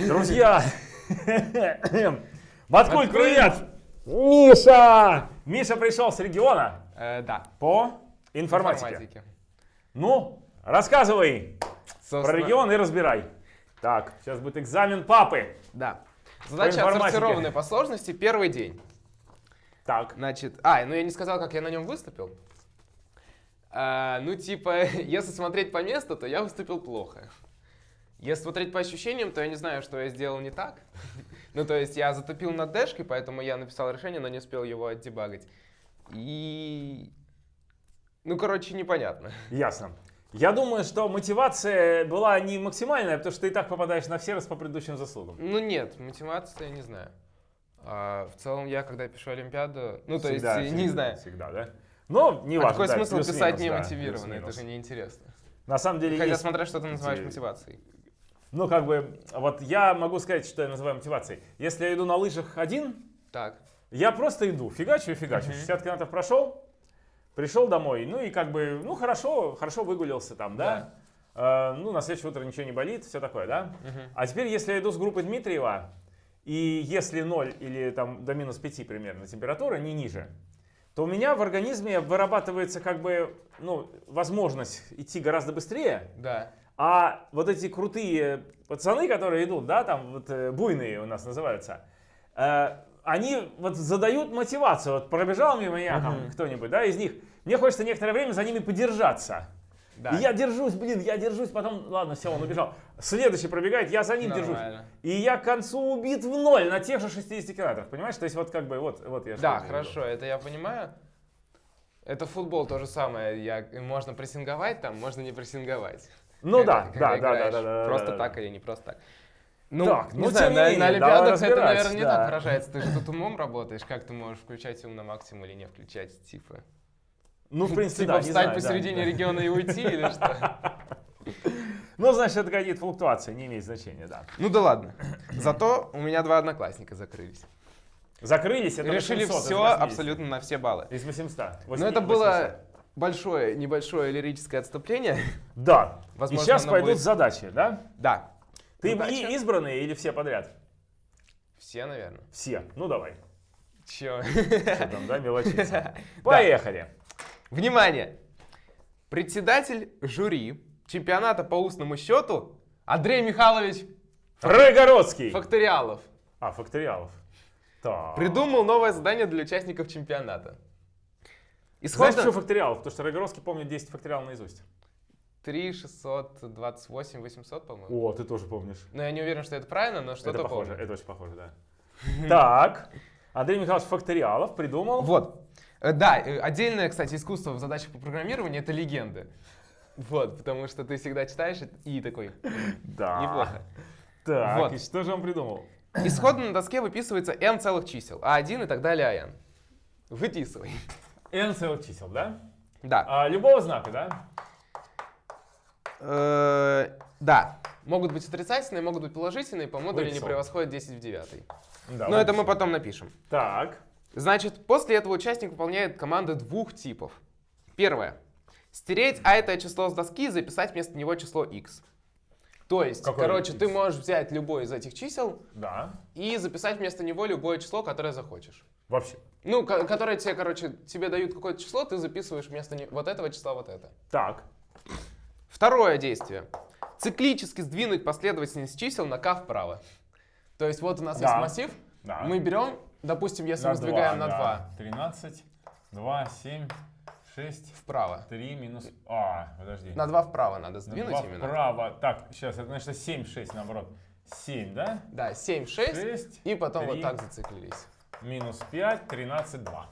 Друзья, Баткуль, привет! Миша! Миша пришел с региона Э, да. по информатике. Ну, рассказывай про регион и разбирай. Так, сейчас будет экзамен папы. Да. Задача отсортированная по сложности. Первый день. Так, Значит, а, ну я не сказал, как я на нем выступил. А, ну, типа, если смотреть по месту, то я выступил плохо. Если смотреть по ощущениям, то я не знаю, что я сделал не так. Ну, то есть я затупил над дэшкой, поэтому я написал решение, но не успел его отдебагать. И... Ну, короче, непонятно. ясно. Я думаю, что мотивация была не максимальная, потому что ты и так попадаешь на все раз по предыдущим заслугам. Ну, нет, мотивация, не знаю. А, в целом, я, когда пишу Олимпиаду, ну, то Всегда, есть, не всегда, знаю. Всегда, да? Но не А важно. какой да, смысл писать да, немотивированно? Это плюс-минус. же неинтересно. На самом деле Хотя есть смотря, что ты называешь мотивацией. Ну, как бы, вот я могу сказать, что я называю мотивацией. Если я иду на лыжах один, Так. я просто иду, фигачу и фигачу. Мгм. 60 километров прошел, пришел домой, ну и как бы, ну хорошо, хорошо выгулялся там, да? Э, ну, на следующее утро ничего не болит, все такое, да? Мгм. А теперь, если я иду с группой Дмитриева, и если 0 или там до минус 5 примерно температура, не ниже, то у меня в организме вырабатывается как бы, ну, возможность идти гораздо быстрее, Да. А вот эти крутые пацаны, которые идут, да, там вот э, буйные у нас называются, э, они вот задают мотивацию. Вот пробежал мимо меня там Мгм. кто-нибудь, да, из них. Мне хочется некоторое время за ними подержаться. Да. И я держусь, блин, я держусь, потом, ладно, все, он убежал. Следующий пробегает, я за ним держусь. Нормально. И я к концу убит в ноль на тех же 60 километрах, понимаешь? То есть вот как бы, вот, вот я Да, хорошо, это я понимаю. Это футбол то же самое. Я, можно прессинговать там, можно не прессинговать. Ну да, да, да, да, да, да. Просто да, так да. или не просто так. Ну, Так, не ну, знаю, тем не на, менее, на Олимпиадах это, наверное, не да. так выражается. Ты же тут умом работаешь, как ты можешь включать ум на максимум или не включать, типа. Ну, в принципе, Типа да, не встать знаю, да, посередине да. региона и уйти или что? Ну, значит, это какие-то флуктуации, не имеет значения, да. Ну да ладно. Зато у меня два одноклассника закрылись. Закрылись, это Решили 800 все 80. абсолютно на все баллы. Из 800. Но это было большое, небольшое лирическое отступление. Да. Возможно, и сейчас пойдут будет- задачи, да? Да. Ты Задача? и избранные или все подряд? Все, наверное. Все. Ну, давай. Че? Что там, да, мелочиться. Поехали. Внимание! Председатель жюри чемпионата по устному счету Андрей Михайлович Рыгородский. Факториалов А, факториалов. Так. придумал новое задание для участников чемпионата. Знаешь, Исходно что факториалов? Потому что Рыгородский помнит 10 факториалов наизусть. 3 628 800, по-моему. О, ты тоже помнишь. Но я не уверен, что это правильно, но Это что-то похоже, помню. это очень похоже, да. Так. Андрей Михайлович Факториалов придумал. Вот. Э, Да, э, отдельное, кстати, искусство в задачах по программированию — это легенды. Вот, потому что ты всегда читаешь и такой, «М, Да. неплохо. Так, Вот. и что же он придумал? Исходно на доске выписывается m целых чисел, а1 и так далее, а n. Выписывай. N целых чисел, да? Да. А, любого знака, да? Э, Да. Могут быть отрицательные, могут быть положительные, по модулю не превосходят 10 в 9. Да. Но это мы потом напишем. Так. Значит, после этого участник выполняет команды двух типов. Первое. Стереть а это число с доски и записать вместо него число x. То есть, Какое короче, ты x? можешь взять любое из этих чисел Да. и записать вместо него любое число, которое захочешь. Вообще. Ну, ко- которое тебе, короче, тебе дают какое-то число, ты записываешь вместо не- вот этого числа вот это. Так. Второе действие. Циклически сдвинуть последовательность чисел на k вправо. То есть вот у нас Да. есть массив, Да. мы берем, допустим, если На мы сдвигаем два, на да. 2 13, 2, 7, 6, вправо. 3 минус... А, подожди. На 2 вправо надо На сдвинуть два именно. вправо. Так, сейчас, это значит 7, 6 наоборот. 7, да? Да, 7, 6, 6 и потом три. вот так зациклились. Минус 5, 13, 2.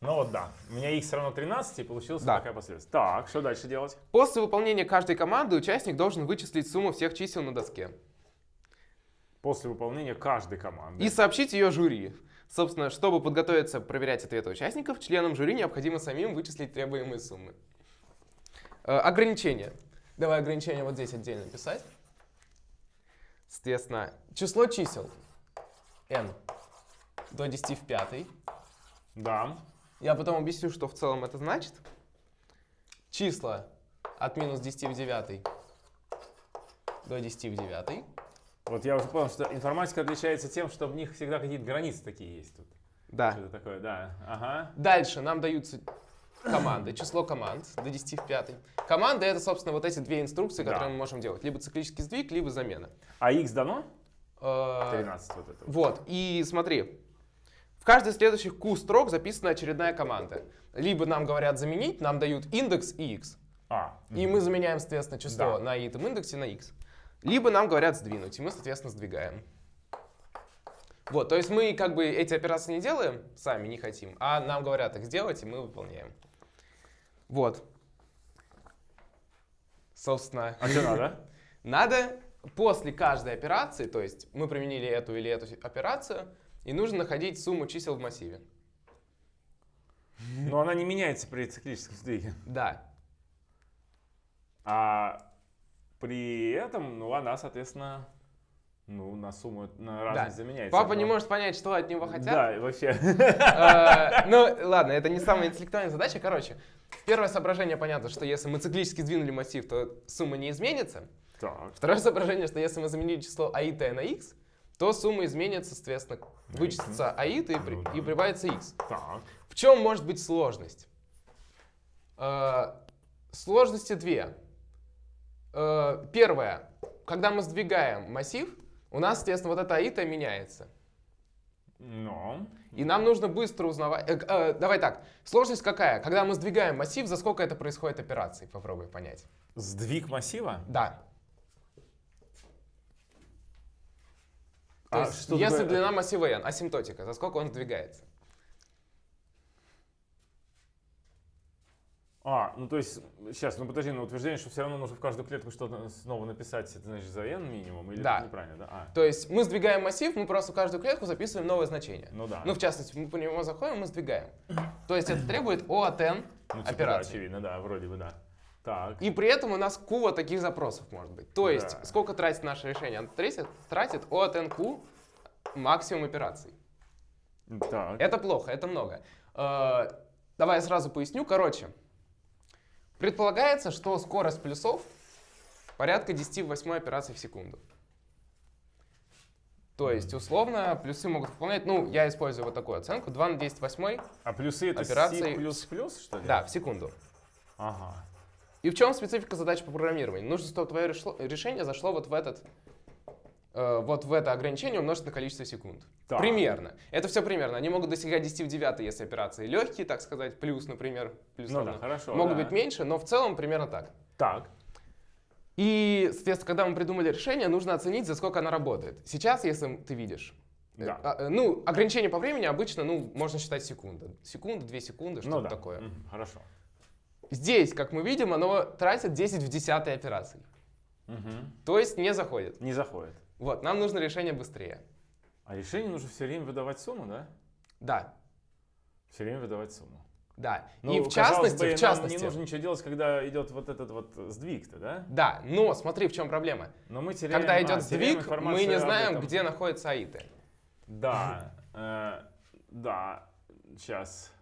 Ну вот да, у меня x равно 13, и получилась Да. такая последовательность. Так, что дальше делать? После выполнения каждой команды участник должен вычислить сумму всех чисел на доске После выполнения каждой команды. и сообщить ее жюри. Собственно, чтобы подготовиться проверять ответы участников, членам жюри необходимо самим вычислить требуемые суммы. Э, ограничения. Давай ограничения вот здесь отдельно писать. Соответственно, число чисел n до 10 в пятой. Да. Я потом объясню, что в целом это значит. Числа от минус 10 в 9 до 10 в 9. Вот я уже понял, что информатика отличается тем, что в них всегда какие-то границы такие есть тут. Да. Что-то такое, да. Ага. Дальше нам даются команды, число команд до 10 в пятой. Команды — это, собственно, вот эти две инструкции, Да. которые мы можем делать. Либо циклический сдвиг, либо замена. А x дано? Э, 13 вот это. Вот, и смотри, в каждой из следующих Q строк записана очередная команда. Либо нам говорят заменить, нам дают индекс и x. А. И мы заменяем, соответственно, число Да. на итом индексе на x. Либо нам говорят сдвинуть, и мы, соответственно, сдвигаем. Вот, то есть мы как бы эти операции не делаем, сами не хотим, а нам говорят их сделать, и мы выполняем. Вот. Собственно, А что надо? надо после каждой операции, то есть мы применили эту или эту операцию, и нужно находить сумму чисел в массиве. Но она не меняется при циклическом сдвиге. Да. А при этом, ну, она, соответственно, ну, на сумму, на разность заменяется. Папа не Но- может понять, что от него хотят. Да, вообще. Э, Ну, ладно, это не самая интеллектуальная задача. Короче, первое соображение понятно, что если мы циклически сдвинули массив, то сумма не изменится. Второе соображение, что если мы заменили число аит на x, то сумма изменится, соответственно, вычтется аит и, при- и прибавится x. Так. В чем может быть сложность? Э, Сложности две. Э, Первое. Когда мы сдвигаем массив, у нас, соответственно, вот эта аита меняется. Но. И нам нужно быстро узнавать... э, э, давай так. Сложность какая? Когда мы сдвигаем массив, за сколько это происходит операций? Попробуй понять. Сдвиг массива? Да. То А есть, если такое- длина массива n асимптотика, за сколько он сдвигается? А, ну то есть, сейчас, ну подожди, ну утверждение, что все равно нужно в каждую клетку что-то снова написать, это значит за n минимум, или Да. это неправильно, да? А, То есть мы сдвигаем массив, мы просто в каждую клетку записываем новое значение. ну да. Ну, в частности, мы по нему заходим, мы сдвигаем. То есть это требует O от n Ну, типа, да, операций. очевидно, да, вроде бы, да. Так, И при этом у нас Q вот таких запросов может быть. То есть Да. сколько тратит наше решение? Оно тратит, тратит от n Q максимум операций. так. Это плохо, это много. Э, Давай я сразу поясню. Короче, предполагается, что скорость плюсов порядка 10 в 8 операций в секунду. То есть, условно, плюсы могут выполнять, ну, я использую вот такую оценку, 2 на 10 в 8, А плюсы это Операции- C плюс плюс, что ли? да, в секунду. Ага. И в чем специфика задач по программированию? Нужно, чтобы твое решение зашло вот в этот, э, вот в это ограничение умножить на количество секунд. Так. Примерно. Это все примерно. Они могут достигать 10 в 9, если операции легкие, так сказать, плюс, например, плюс Ну равно. да, хорошо. Могут да. быть меньше, но в целом примерно так. Так. И, соответственно, когда мы придумали решение, нужно оценить, за сколько оно работает. Сейчас, если ты видишь, э, Да. а, э, ну, ограничение по времени обычно, ну, можно считать секунда. Секунда, две секунды, что-то ну да. такое. Мгм, Хорошо. Здесь, как мы видим, оно тратит 10 в 10 операций. Мгм. То есть не заходит. Не заходит. Вот, нам нужно решение быстрее. А решение нужно все время выдавать сумму, да? Да, Все время выдавать сумму. да. Ну, И в частности, бы, в частности, не нужно ничего делать, когда идет вот этот вот сдвиг-то, да? да, но смотри, в чем проблема. Но мы теряем... Когда а, идет теряем сдвиг, мы не знаем, где находятся аиты. Да, э, да, сейчас.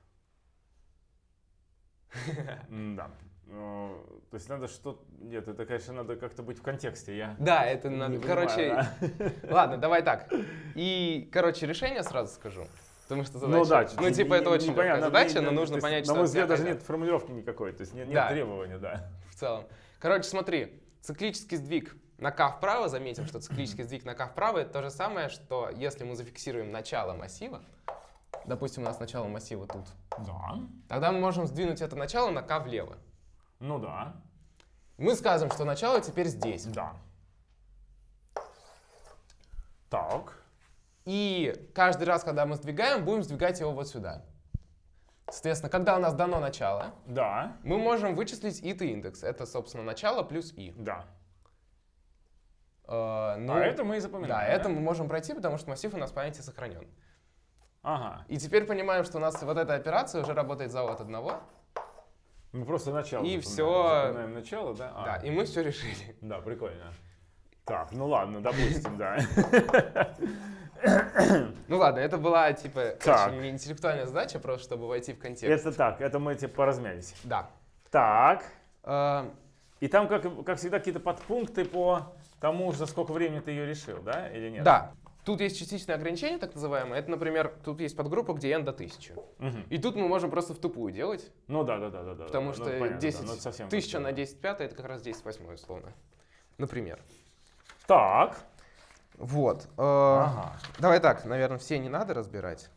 Да. Ну, То есть надо что... Нет, это, конечно, надо как-то быть в контексте. Я Да, это надо. понимаю, Короче, да. ладно, давай так. И, короче, решение сразу скажу. Потому что задача. Ну да, ну, типа, это очень непонятно, легкая задача, но нужно понять, На что мой от тебя взгляд, даже нет формулировки никакой, то есть нет, требования, да. в целом. Короче, смотри, циклический сдвиг на k вправо, заметим, что циклический сдвиг на k вправо это то же самое, что если мы зафиксируем начало массива, допустим, у нас начало массива тут, Да. тогда мы можем сдвинуть это начало на k влево. Ну да. Мы скажем, что начало теперь здесь. Да. Так. И каждый раз, когда мы сдвигаем, будем сдвигать его вот сюда. Соответственно, когда у нас дано начало, Да. мы можем вычислить ит индекс. Это, собственно, начало плюс и. Да. Э, ну, а это мы и запоминаем. Да, это мы можем пройти, потому что массив у нас в памяти сохранен. Ага. И теперь понимаем, что у нас вот эта операция уже работает за от одного. Мы просто начало И всё. Запоминаем начало, да? А, Да, и мы все решили. Да, прикольно. Так, ну ладно, допустим, да. Ну ладно, это была типа Так. очень интеллектуальная задача, просто чтобы войти в контекст. Это так, это мы типа поразмялись. Да. Так. Э, И там, как, как всегда, какие-то подпункты по тому, за сколько времени ты ее решил, да, или нет? Да. Тут есть частичное ограничение, так называемое. Это, например, тут есть подгруппа, где n до 1000. Мгм. И тут мы можем просто в тупую делать, Ну да, да, да, да. да, потому да, что ну, понятно, да, 10 ну, это совсем тысяча как-то, на да. 10 пятое это как раз 10 восьмое условно. Например. Так. Вот. э, Ага. Давай так, наверное, все не надо разбирать.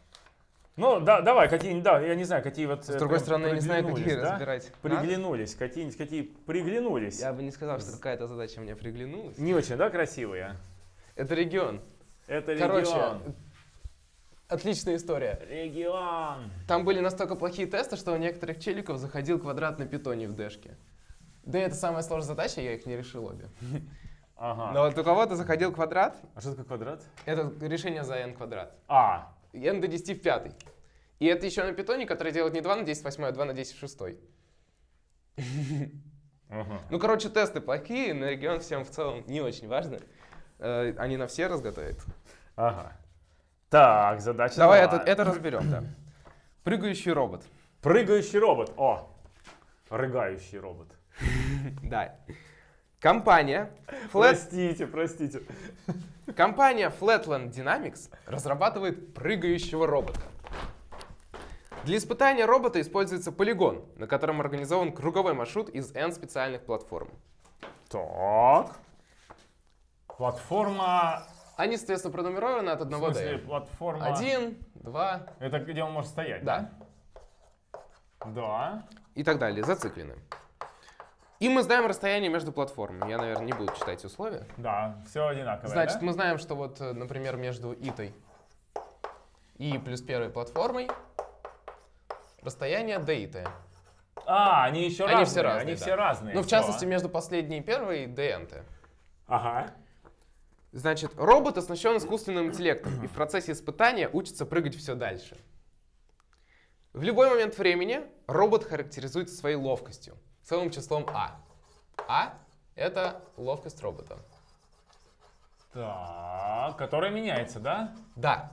Ну, да, давай, какие да, я не знаю, какие вот... С э, другой стороны, я не знаю, какие да? разбирать. Приглянулись, какие-нибудь, какие приглянулись. Я бы не сказал, что какая-то задача мне приглянулась. Не очень, да, красивые? Это регион. Это Короче, регион. отличная история. Регион. Там были настолько плохие тесты, что у некоторых челиков заходил квадрат на питоне в дэшке. Да это самая сложная задача, я их не решил обе. Ага. Но вот у кого-то заходил квадрат, А что такое квадрат? это решение за n квадрат. А, n до 10 в пятый. И это еще на питоне, который делает не 2 на 10 в восьмой, а 2 на 10 в шестой. ага. Ну, короче, тесты плохие, на регион всем в целом не очень важно. Э, Они на все разготовят. ага. Так, задача Давай это, это разберем, да. Прыгающий робот. Прыгающий робот. О, рыгающий робот. Да. Компания Flat, Простите, простите. компания Flatland Dynamics разрабатывает прыгающего робота. Для испытания робота используется полигон, на котором организован круговой маршрут из N специальных платформ. Так. Платформа... Они, соответственно, пронумерованы от В 1 смысле, до платформа... Один, два, Это где он может стоять? да, Да. и так далее, зациклены. И мы знаем расстояние между платформами. Я, наверное, не буду читать условия. Да, все одинаковое, Значит, да? мы знаем, что вот, э, например, между итой и плюс первой платформой расстояние d А, они еще Они разные. все разные, Они да. все разные. Ну, в частности, между последней и первой dnt. Ага. Значит, робот оснащен искусственным интеллектом и в процессе испытания учится прыгать все дальше. В любой момент времени робот характеризуется своей ловкостью, целым числом А. А — это ловкость робота. Так, которая меняется, да? Да.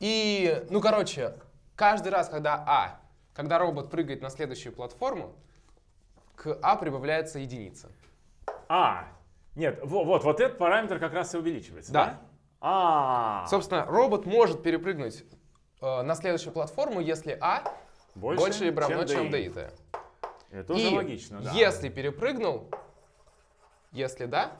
И, ну, короче, каждый раз, когда А, когда робот прыгает на следующую платформу, к А прибавляется единица. А, нет, во- вот, вот этот параметр как раз и увеличивается, да? Да. А, Собственно, робот может перепрыгнуть э, на следующую платформу, если А больше, либо равно, чем DI. DIT. Это уже И логично, да. если перепрыгнул, если да,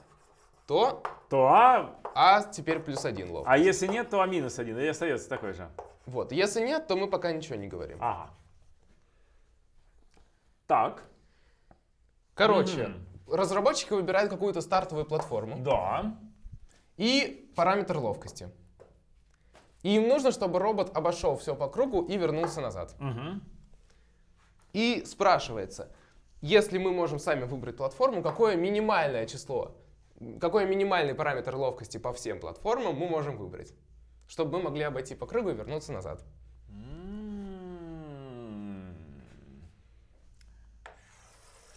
то То А, А теперь плюс один лов. а если нет, то А минус один, или остается такой же. Вот. Если нет, то мы пока ничего не говорим. Ага. Так, Короче, разработчики выбирают какую-то стартовую платформу. да. и параметр ловкости. И им нужно, чтобы робот обошел все по кругу и вернулся назад. Мгм. И спрашивается, если мы можем сами выбрать платформу, какое минимальное число, какой минимальный параметр ловкости по всем платформам мы можем выбрать, чтобы мы могли обойти по кругу и вернуться назад.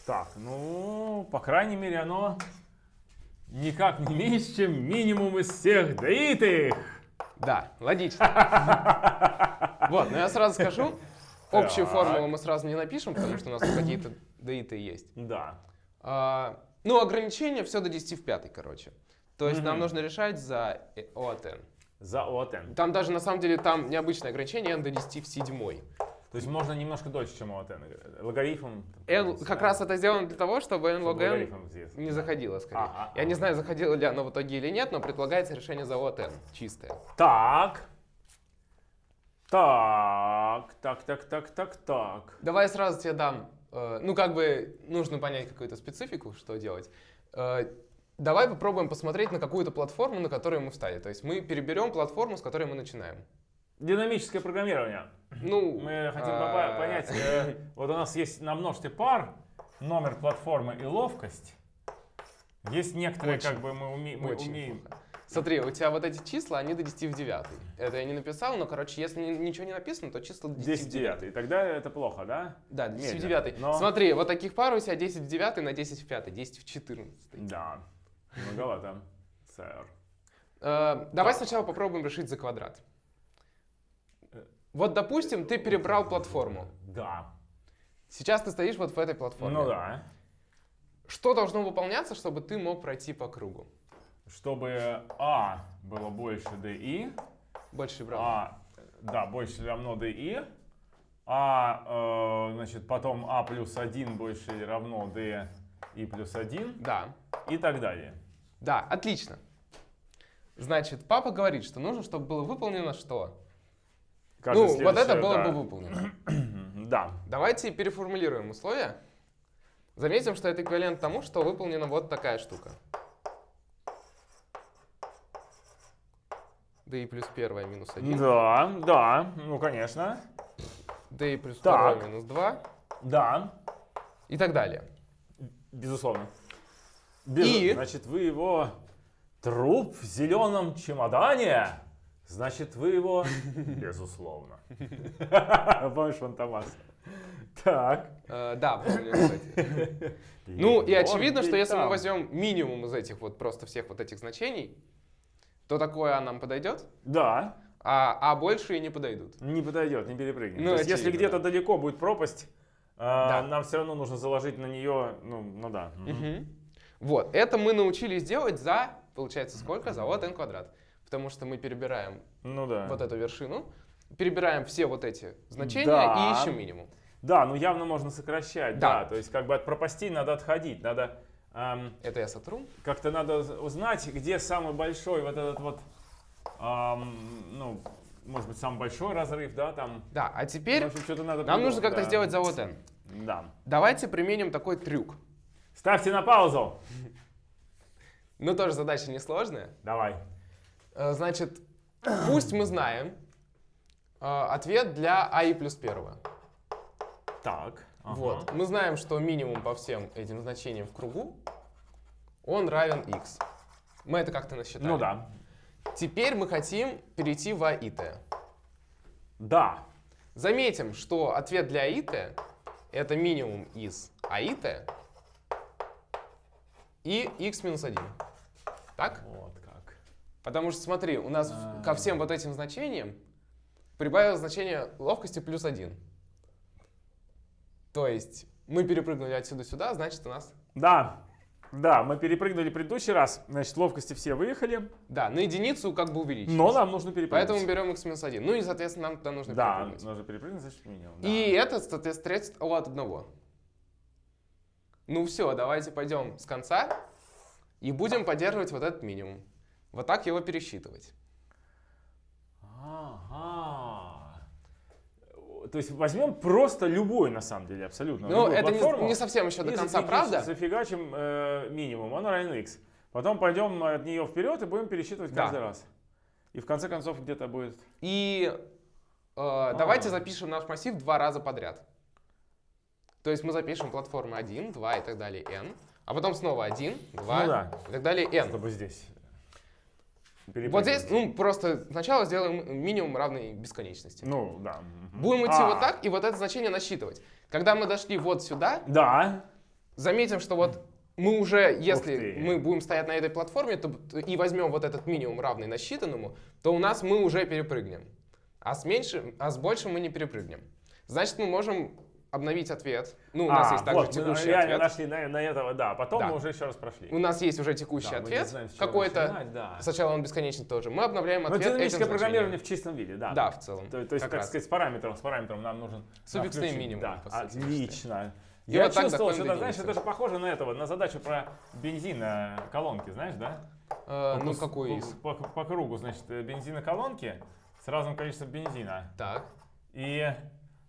Так, ну, по крайней мере, оно никак не меньше, чем минимум из всех даитых. Да, логично. Вот, но я сразу скажу, общую формулу мы сразу не напишем, потому что у нас какие-то даиты есть. Да. А, ну, ограничение все до 10 в пятой, короче. То есть нам нужно решать за O от n. За ОТН. Там даже на самом деле там необычное ограничение n до 10 в седьмой. То есть можно немножко дольше, чем ОТН. Логарифм. N, как раз это сделано для того, чтобы n log n не заходило скорее. Ага, Я не знаю, заходило ли оно в итоге или нет, но предлагается решение за от n, чистое. Так. Так, так, так, так, так, так. Давай сразу тебе дам, э, ну как бы нужно понять какую-то специфику, что делать. Э, давай попробуем посмотреть на какую-то платформу, на которую мы встали. То есть мы переберем платформу, с которой мы начинаем. Динамическое программирование. Ну, Мы хотим а, понять, э, вот у нас есть на множестве пар номер платформы и ловкость. Есть некоторые, Очень, как бы мы, уме- мы Очень умеем. плохо. Смотри, у тебя вот эти числа, они до 10 в 9. Это я не написал, но, короче, если ни- ничего не написано, то числа до 10, 10 в 9. 9. И тогда это плохо, да? Да, 10 в Медленно, 9. но- Смотри, вот таких пар у тебя 10 в 9 на 10 в 5, 10 в 14. Да. Многовато, сэр. Э, давай сначала попробуем решить за квадрат. Вот, допустим, ты перебрал платформу. Да. Сейчас ты стоишь вот в этой платформе. Ну да. Что должно выполняться, чтобы ты мог пройти по кругу? Чтобы А было больше DI, Больше брал. А, да, больше равно DI, А, э, значит, потом А плюс 1 больше или равно DI плюс 1 Да. и так далее. Да, отлично. Значит, папа говорит, что нужно, чтобы было выполнено что? Каждое ну, вот это было да. бы выполнено. Да. Давайте переформулируем условия. Заметим, что это эквивалент тому, что выполнена вот такая штука. d плюс первая минус 1, Да, да, ну конечно. d плюс Так. вторая минус 2 Да, и так далее. безусловно. Без- И? Значит, вы его труп в зеленом чемодане. Значит, вы его безусловно. Помнишь Фантомас? Так. Э, да, помню, кстати. Ну и Он очевидно, что если мы возьмем минимум из этих вот просто всех вот этих значений, то такое А нам подойдет, Да, а А больше и не подойдут. не подойдет, не перепрыгнем. Ну, То есть, если где-то далеко будет пропасть, а, Да. нам все равно нужно заложить на нее, ну, ну да. Мгм. Вот, это мы научились делать за, получается, сколько? За вот n квадрат. Потому что мы перебираем Ну да. вот эту вершину, перебираем все вот эти значения Да. и ищем минимум. Да, ну явно можно сокращать, да. Да. То есть как бы от пропастей надо отходить, надо ам, Это я сотру. как-то надо уз- узнать, где самый большой вот этот вот, ам, ну, может быть, самый большой разрыв, да, там. Да, а теперь общем, надо нам нужно как-то да. сделать за вот n. Да. Давайте применим такой трюк. Ставьте на паузу. Ну, тоже задача несложная. Давай. Э, Значит, пусть мы знаем э, ответ для а и плюс первого. Так. ага. Вот. Мы знаем, что минимум по всем этим значениям в кругу, он равен x. Мы это как-то насчитали. Ну да. Теперь мы хотим перейти в а и t. Да. Заметим, что ответ для а и t это минимум из а и x минус 1. Так? Вот. Потому что смотри, у нас А. ко всем вот этим значениям прибавилось значение ловкости плюс 1. То есть мы перепрыгнули отсюда сюда, значит у нас... Да. Да, мы перепрыгнули предыдущий раз, значит, ловкости все выехали, Да, на единицу как бы увеличилось. но нам нужно перепрыгнуть. Поэтому берем x минус 1. Ну и, соответственно, нам туда нужно Да, перепрыгнуть. нужно перепрыгнуть, значит, минимум. да. И это, соответственно, средство от одного. Ну все, давайте пойдем с конца и будем поддерживать вот этот минимум. Вот так его пересчитывать. Ага. То есть возьмем просто любой, на самом деле, абсолютно. Ну, это не, не совсем еще до конца, правда? Зафигачим э, минимум, он равен x. Потом пойдем от нее вперед и будем пересчитывать Да. каждый раз. И в конце концов где-то будет... И э, давайте запишем наш массив два раза подряд. То есть мы запишем платформы 1, 2 и так далее, n, а потом снова 1, 2 Ну да. и так далее, n. Чтобы здесь... Вот здесь, ну, просто сначала сделаем минимум равный бесконечности. Ну, да. Будем идти А, вот так и вот это значение насчитывать. Когда мы дошли вот сюда, Да. заметим, что вот мы уже, если мы будем стоять на этой платформе то- и возьмем вот этот минимум равный насчитанному, то у нас мы уже перепрыгнем. А с, меньшим, а с большим мы не перепрыгнем. Значит, мы можем обновить ответ. Ну, у нас А, есть также вот, мы текущий реально ответ. нашли на, на этого, да. Потом Да. мы уже еще раз прошли. У нас есть уже текущий Да, мы ответ какой-то. да. Сначала он бесконечный тоже. Мы обновляем Ну, ответ динамическое программирование в чистом виде, да. Да, в целом. То, то есть, как так раз. сказать, с параметром, с параметром нам нужен Суффиксный включить. минимум, Да, отлично. И Я вот чувствовал, что это, знаешь, это же похоже на этого, на задачу про бензин на колонке, знаешь, да? Э, ну, По- какой из? По, по- по кругу, значит, э, бензин на колонке с разным количеством бензина. Так. И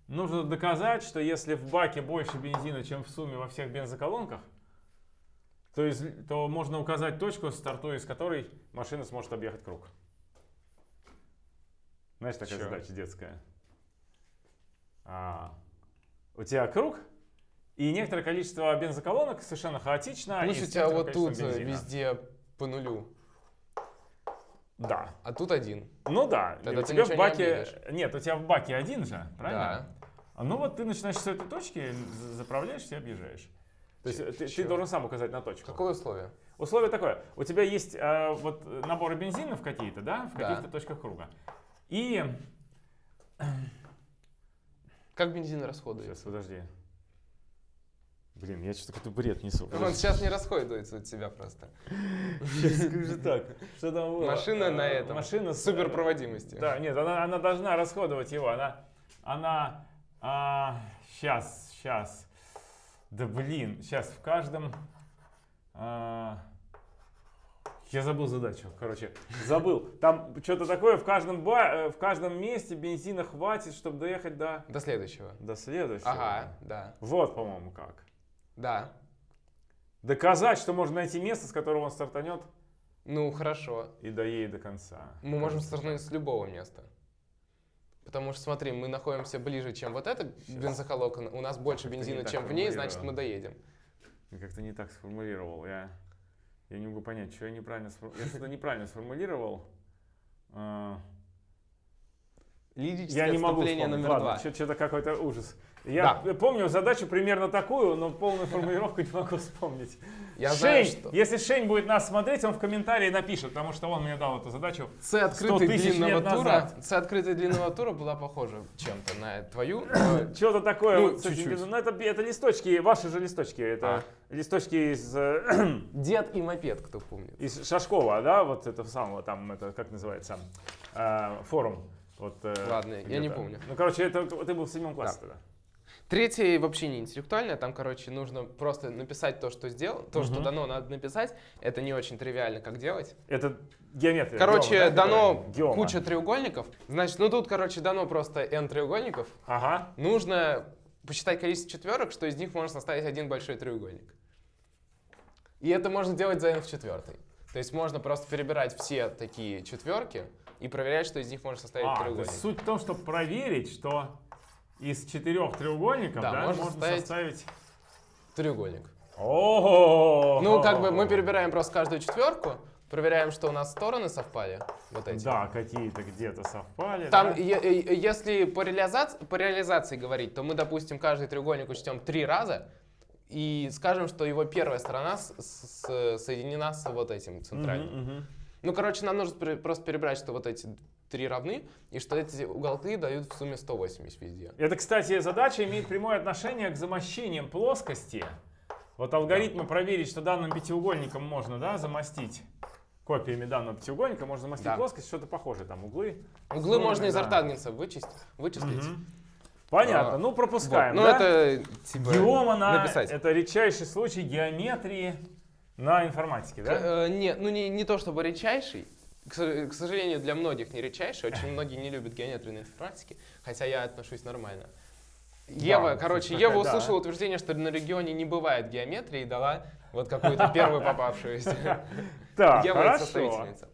нужно доказать, что если в баке больше бензина, чем в сумме во всех бензоколонках, то, из- то можно указать точку, стартуя из которой машина сможет объехать круг. Знаешь, такая Чё? задача детская. А, у тебя круг, и некоторое количество бензоколонок совершенно хаотично. и с Слушайте, а некоторым вот тут э, бензина. везде по нулю, Да. а тут один. Ну да. Тогда у тебя в не баке... объедешь. Нет, у тебя в баке один же, правильно? Да. А Ну вот ты начинаешь с этой точки, за- заправляешься и объезжаешь. То есть ты, ты должен сам указать на точку. Какое условие? Условие такое. У тебя есть э, вот наборы бензинов какие-то, да, в Да. каких-то точках круга. И... Как бензин расходуется? Сейчас, подожди. Блин, я что-то какой-то бред несу. Он сейчас не расходуется от тебя просто. Сейчас скажи так. Что там было? Машина на Э, этом. Машина с Суперпроводимости. Да, нет, она, она должна расходовать его. Она, она, сейчас, сейчас. Да блин, сейчас в каждом. а, я забыл задачу, короче, забыл. Там что-то такое в каждом ба, э, в каждом месте бензина хватит, чтобы доехать до До следующего. до следующего. Ага, да. Вот, по-моему, как. Да. Доказать, что можно найти место, с которого он стартанет Ну, хорошо. и доедет до конца. Мы можем стартануть с любого места. Потому что, смотри, мы находимся ближе, чем вот эта бензоколонка. У нас больше бензина, чем в ней, значит, мы доедем. Я как-то не так сформулировал. Я, я не могу понять, что я неправильно сформулировал. Я что-то неправильно сформулировал. А, Лирическое Я не могу вспомнить. номер Ладно, два. что-то какой-то ужас. Я помню задачу примерно такую, но полную формулировку не могу вспомнить. Я Шень, знаю, что если Шень будет нас смотреть, он в комментарии напишет, потому что он мне дал эту задачу. С открытой длинного тура, с открытой длинного тура была похожа чем-то на твою. Что-то такое. Ну, вот чуть-чуть. Ну, это, это листочки, ваши же листочки. Это листочки из, э, Дед и мопед, кто помнит. из Шашкова, да, вот это самого, там, это, как называется, э, форум. Вот, э, Ладно, я не помню. Ну, короче, это ты был в седьмом классе Да. тогда. Третье вообще не интеллектуальное, там, короче, нужно просто написать то, что сделал, то, что Мгм. дано, надо написать. Это не очень тривиально, как делать. Это геометрия. Короче, геома, да, дано? Геома. куча треугольников. Значит, ну тут, короче, дано просто n треугольников. Ага. Нужно посчитать количество четверок, что из них можно составить один большой треугольник. И это можно делать за n в четвертой. То есть можно просто перебирать все такие четверки и проверять, что из них можно составить А, треугольник. суть в том, чтобы проверить, что из четырех треугольников Да, да, можно можно составить- составить... Треугольник. О, Ну, как бы мы перебираем просто каждую четверку, проверяем, что у нас стороны совпали. Вот эти. Да, какие-то где-то совпали. Там, да? е- если по реализации, по реализации говорить, то мы, допустим, каждый треугольник учтем три раза и скажем, что его первая сторона с- с- соединена с вот этим центральным. Мгм, мгм. Ну, короче, нам нужно просто перебрать, что вот эти три равны, и что эти уголки дают в сумме 180 везде. Это, кстати, задача имеет прямое отношение к замощениям плоскости. Вот алгоритмы проверить, что данным пятиугольником можно да, замостить копиями данного пятиугольника, можно замостить Да. плоскость, что-то похожее, там углы. Углы можно из да. ортангенса вычесть, вычислить. Мгм. Понятно, А, ну Вот. пропускаем, Ну, да? это типа Геома на- написать. это редчайший случай геометрии на информатике, да? Э, не, ну не, не то чтобы редчайший. К, со- к сожалению, для многих не редчайший. Очень многие не любят геометрию на информатике, хотя я отношусь нормально. Ева, кстати, короче, Ева да. услышала утверждение, что на регионе не бывает геометрии и дала вот какую-то первую попавшуюся. Так, Ева хорошо. составительница.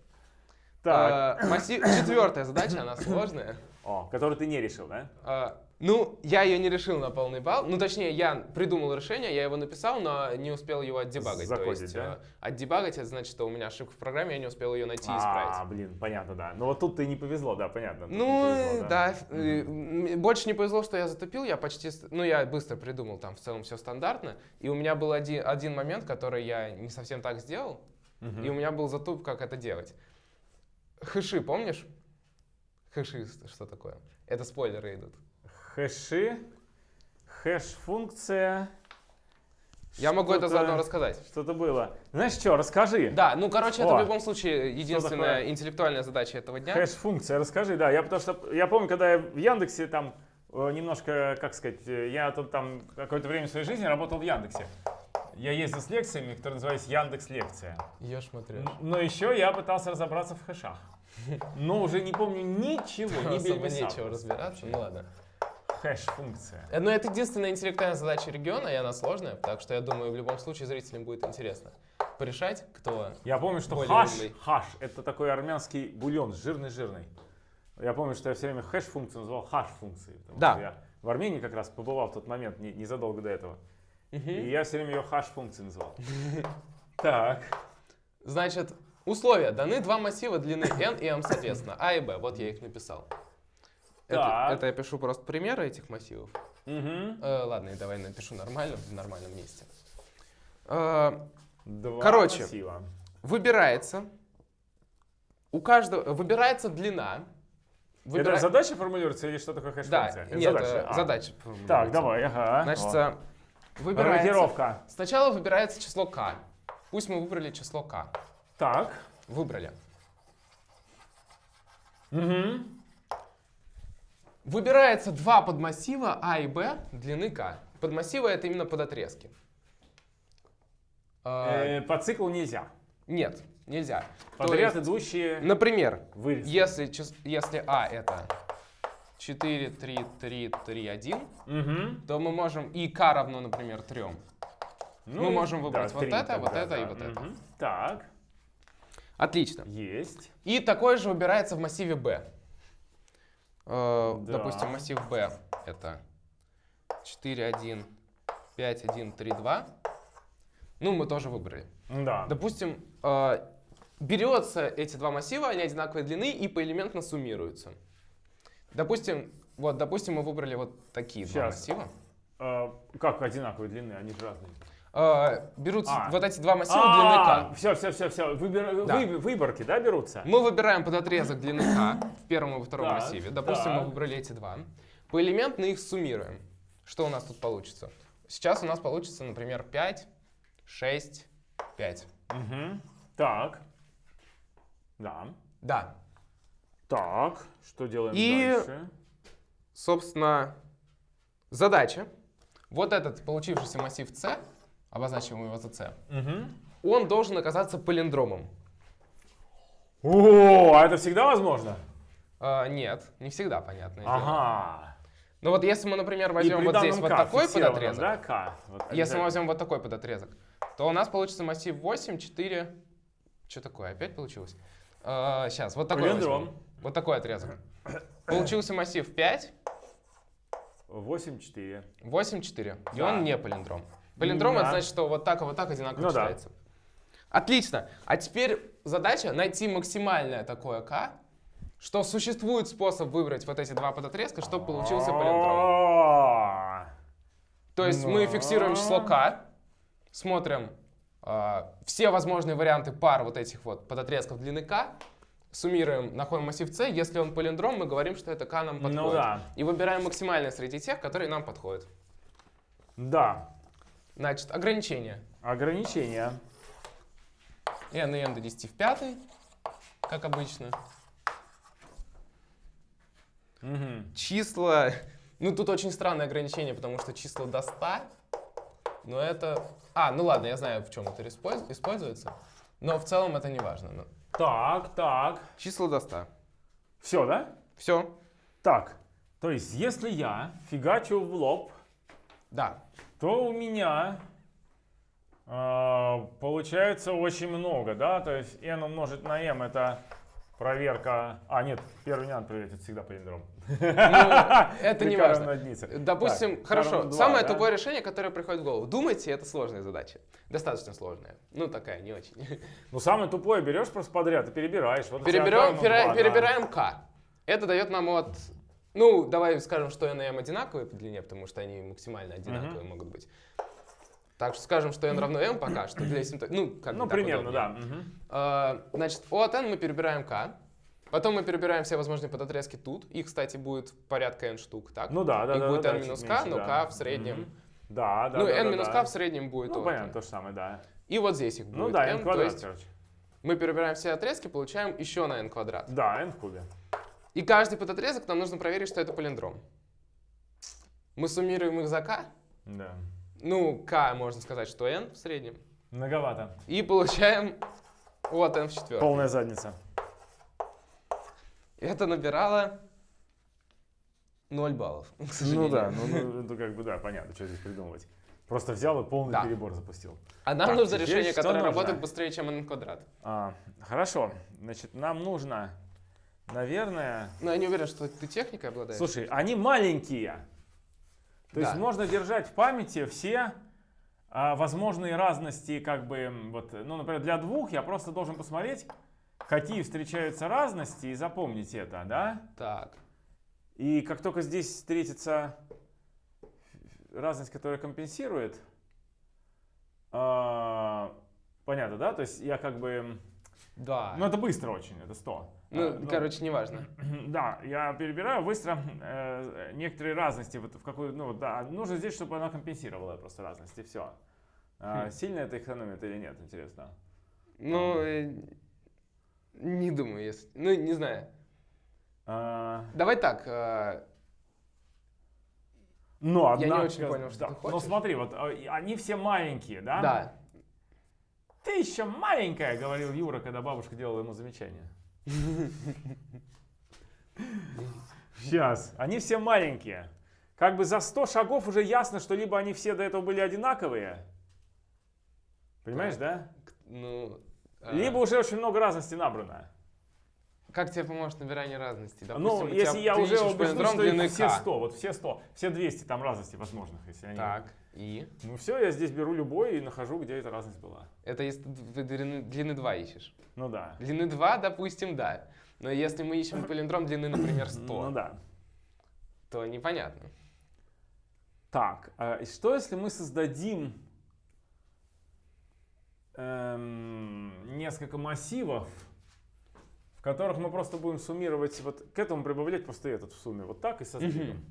Так, А, Четвертая задача, она сложная. о, который ты не решил, да? А, Ну, я ее не решил на полный балл. Ну, точнее, я придумал решение, я его написал, но не успел его отдебагать. То Закодить, есть, да? э, отдебагать, это значит, что у меня ошибка в программе, я не успел ее найти и А, исправить. блин, понятно, да. Ну вот тут ты не повезло, да, понятно. Ну, повезло, да, э, м, больше не повезло, что я затупил, я почти, ну, я быстро придумал, там в целом все стандартно, и у меня был один, один момент, который я не совсем так сделал, Мгм. и у меня был затуп, как это делать. Хэши, помнишь? Хэши, что такое? Это спойлеры идут. Хэши, хэш-функция. Я могу это заодно рассказать. Что-то было. Знаешь что, расскажи. Да, ну, короче, это О, в любом случае единственная интеллектуальная задача этого дня. Хэш-функция, расскажи, да. Я потому что я помню, когда я в Яндексе там э, немножко, как сказать, э, я тут там какое-то время своей жизни работал в Яндексе. Я ездил с лекциями, которые назывались Яндекс Лекция. Я смотрю. Но еще я пытался разобраться в хэшах. Но уже не помню ничего, не Особо нечего разбираться, ну ладно. Хэш-функция. Э, Но это единственная интеллектуальная задача региона, и она сложная, так что я думаю, в любом случае зрителям будет интересно порешать, кто... Я помню, что хаш, умный. хаш, это такой армянский бульон, жирный-жирный. Я помню, что я все время хэш-функцию называл хаш-функцией. потому Да. что Я в Армении как раз побывал в тот момент, не- незадолго до этого. Мгм. И я все время ее хаш-функцией называл. Так. Значит, условия. Даны два массива длины n и m, соответственно, а и b. Вот я их написал. Это, Так. это я пишу просто примеры этих массивов. Мгм. Э, ладно, и давай напишу нормально, в нормальном месте. Э, Два Короче. массива. выбирается, у каждого, выбирается длина. Это Выбира- задача формулируется или что такое Да, хэш-функция? Это нет, задача. э, А. задача. Так, формулируется. давай, ага. Значит, О. э, выбирается... Рокировка. Сначала выбирается число k. Пусть мы выбрали число k. Так. Выбрали. Угу. Выбирается два подмассива А и Б длины k. Подмассивы это именно подотрезки. А, Э, по циклу нельзя. Нет, нельзя. Подряд есть, идущие например, вырезки. если, если А это 4, 3, 3, 3, 1, Мгм. то мы можем и k равно, например, 3. Ну, Мы можем выбрать вот три это, вот тогда, это и да. вот это. Мгм. Так, Отлично. есть. И такое же выбирается в массиве B. Э, Да. Допустим, массив B это 4, 1, 5, 1, 3, 2. Ну, мы тоже выбрали. Да. Допустим, э, берется эти два массива, они одинаковой длины и поэлементно суммируются. Допустим, вот, допустим, мы выбрали вот такие два Щас. массива. А, как одинаковой длины, они же разные. Э, берутся А. вот эти два массива длины k. все, все, все, все. Да. Выборки, да, берутся? Мы выбираем подотрезок длины k в первом и во втором Так, массиве. Допустим, мы так. выбрали эти два. Поэлементно их суммируем. Что у нас тут получится? Сейчас у нас получится, например, 5, 6, 5. Мгм. Так. Да. Да. Так, что делаем И- дальше? Собственно, задача. Вот этот получившийся массив C, обозначим его за C, Мгм. он должен оказаться палиндромом. О, а это всегда возможно? А, нет, не всегда, понятное дело. Ага. Но вот если мы, например, возьмем вот здесь вот такой подотрезок, Да, К. Вот Если мы возьмем вот такой подотрезок, то у нас получится массив 8, 4... Что такое? Опять получилось? сейчас, вот такой возьмем. Вот такой отрезок. Получился массив 5, 8, 4. 8, 4. И Да. он не палиндром. Палиндром Да. это значит, что вот так и вот так одинаково Ну да. читается. Отлично. А теперь задача найти максимальное такое k, что существует способ выбрать вот эти два подотрезка, чтобы получился палиндром. То есть мы Да. фиксируем число k, смотрим а, все возможные варианты пар вот этих вот подотрезков длины k, суммируем, находим массив c. Если он полиндром, мы говорим, что это k нам подходит. Ну да. И выбираем максимальное среди тех, которые нам подходят. Да. Значит, ограничения. Ограничения. n и m до 10 в пятой, как обычно. Мгм. Числа... Ну, тут очень странное ограничение, потому что числа до 100, но это... А, ну ладно, я знаю, в чем это использ- используется, но в целом это не важно. но- Так, так. Числа до 100. Все, да? Все. Так. То есть, если я фигачу в лоб, Да. то у меня э, получается очень много, да? То есть n умножить на m это проверка... А, нет, первый не надо проверять, это всегда палиндром. Ну, это не важно. Допустим, Так, хорошо, самое да? тупое решение, которое приходит в голову. Думайте, это сложная задача. Достаточно сложная. Ну, такая, не очень. Ну, самое тупое берешь просто подряд и перебираешь. Вот Переберем, два, да. перебираем k. Это дает нам от... Ну, давай скажем, что n и m одинаковые по длине, потому что они максимально одинаковые могут быть. Так что скажем, что n равно m пока что для симптома. Ну, как Ну, примерно, да. мгм. А, Значит, от n мы перебираем k. Потом мы перебираем все возможные подотрезки тут. Их, кстати, будет порядка n штук, так? Ну да, да, Их да. будет да, n минус k, меньше, но да. k в среднем. Мгм. Да, да, ну, да. n да, минус да. k в среднем будет Ну, понятно, то же самое, да. И вот здесь их будет Ну да, n, n то квадрат, есть короче. мы перебираем все отрезки, получаем еще на n квадрат. Да, n в кубе. И каждый подотрезок нам нужно проверить, что это палиндром. Мы суммируем их за k. Да. Ну, k можно сказать, что n в среднем. Многовато. И получаем от n в четвертом. Полная задница. Это набирало 0 баллов, к Ну сожалению. да, ну, ну, ну, как бы да, понятно, что здесь придумывать. Просто взял и полный Да. перебор запустил. А нам Так, нужно решение, которое нужно? работает быстрее, чем n квадрат. А, хорошо, значит, нам нужно, наверное... Но я не уверен, что ты техникой обладаешь. Слушай, они маленькие. То есть Да. можно держать в памяти все а, возможные разности, как бы, вот, ну, например, для двух я просто должен посмотреть, какие встречаются разности и запомнить это, да? Так. И как только здесь встретится разность, которая компенсирует, а, понятно, да? То есть я как бы Да. Ну, это быстро очень, это 100. Ну, А, короче, неважно. Да, я перебираю быстро э, некоторые разности, вот в какую, ну, да, нужно здесь, чтобы она компенсировала просто разности, все. Хм. Сильно это экономит или нет, интересно? Ну, э, не думаю, если... Ну, не знаю. А, Давай так. э, Но, Я не очень понял, что да, ты Ну, хочешь. смотри, вот а, и они все маленькие, да? Да. Ты еще маленькая, говорил Юра, когда бабушка делала ему замечание. Сейчас. Они все маленькие. Как бы за 100 шагов уже ясно, что либо они все до этого были одинаковые. Понимаешь, да? Ну... э, Либо уже очень много разности набрано. Как тебе поможет набирание разности? ну, Допустим, у если тебя- я уже убежден, что их все К. 100, вот все 100, все 200 там разностей возможных, если они... Так, и? Ну все, я здесь беру любой и нахожу, где эта разность была. Это если ты длины, длины 2 ищешь. Ну да. Длины 2, допустим, да. Но если мы ищем палиндром длины, например, 100, Ну да. то непонятно. Так, а что если мы создадим эм, несколько массивов, в которых мы просто будем суммировать, вот к этому прибавлять просто этот в сумме, вот так и создадим.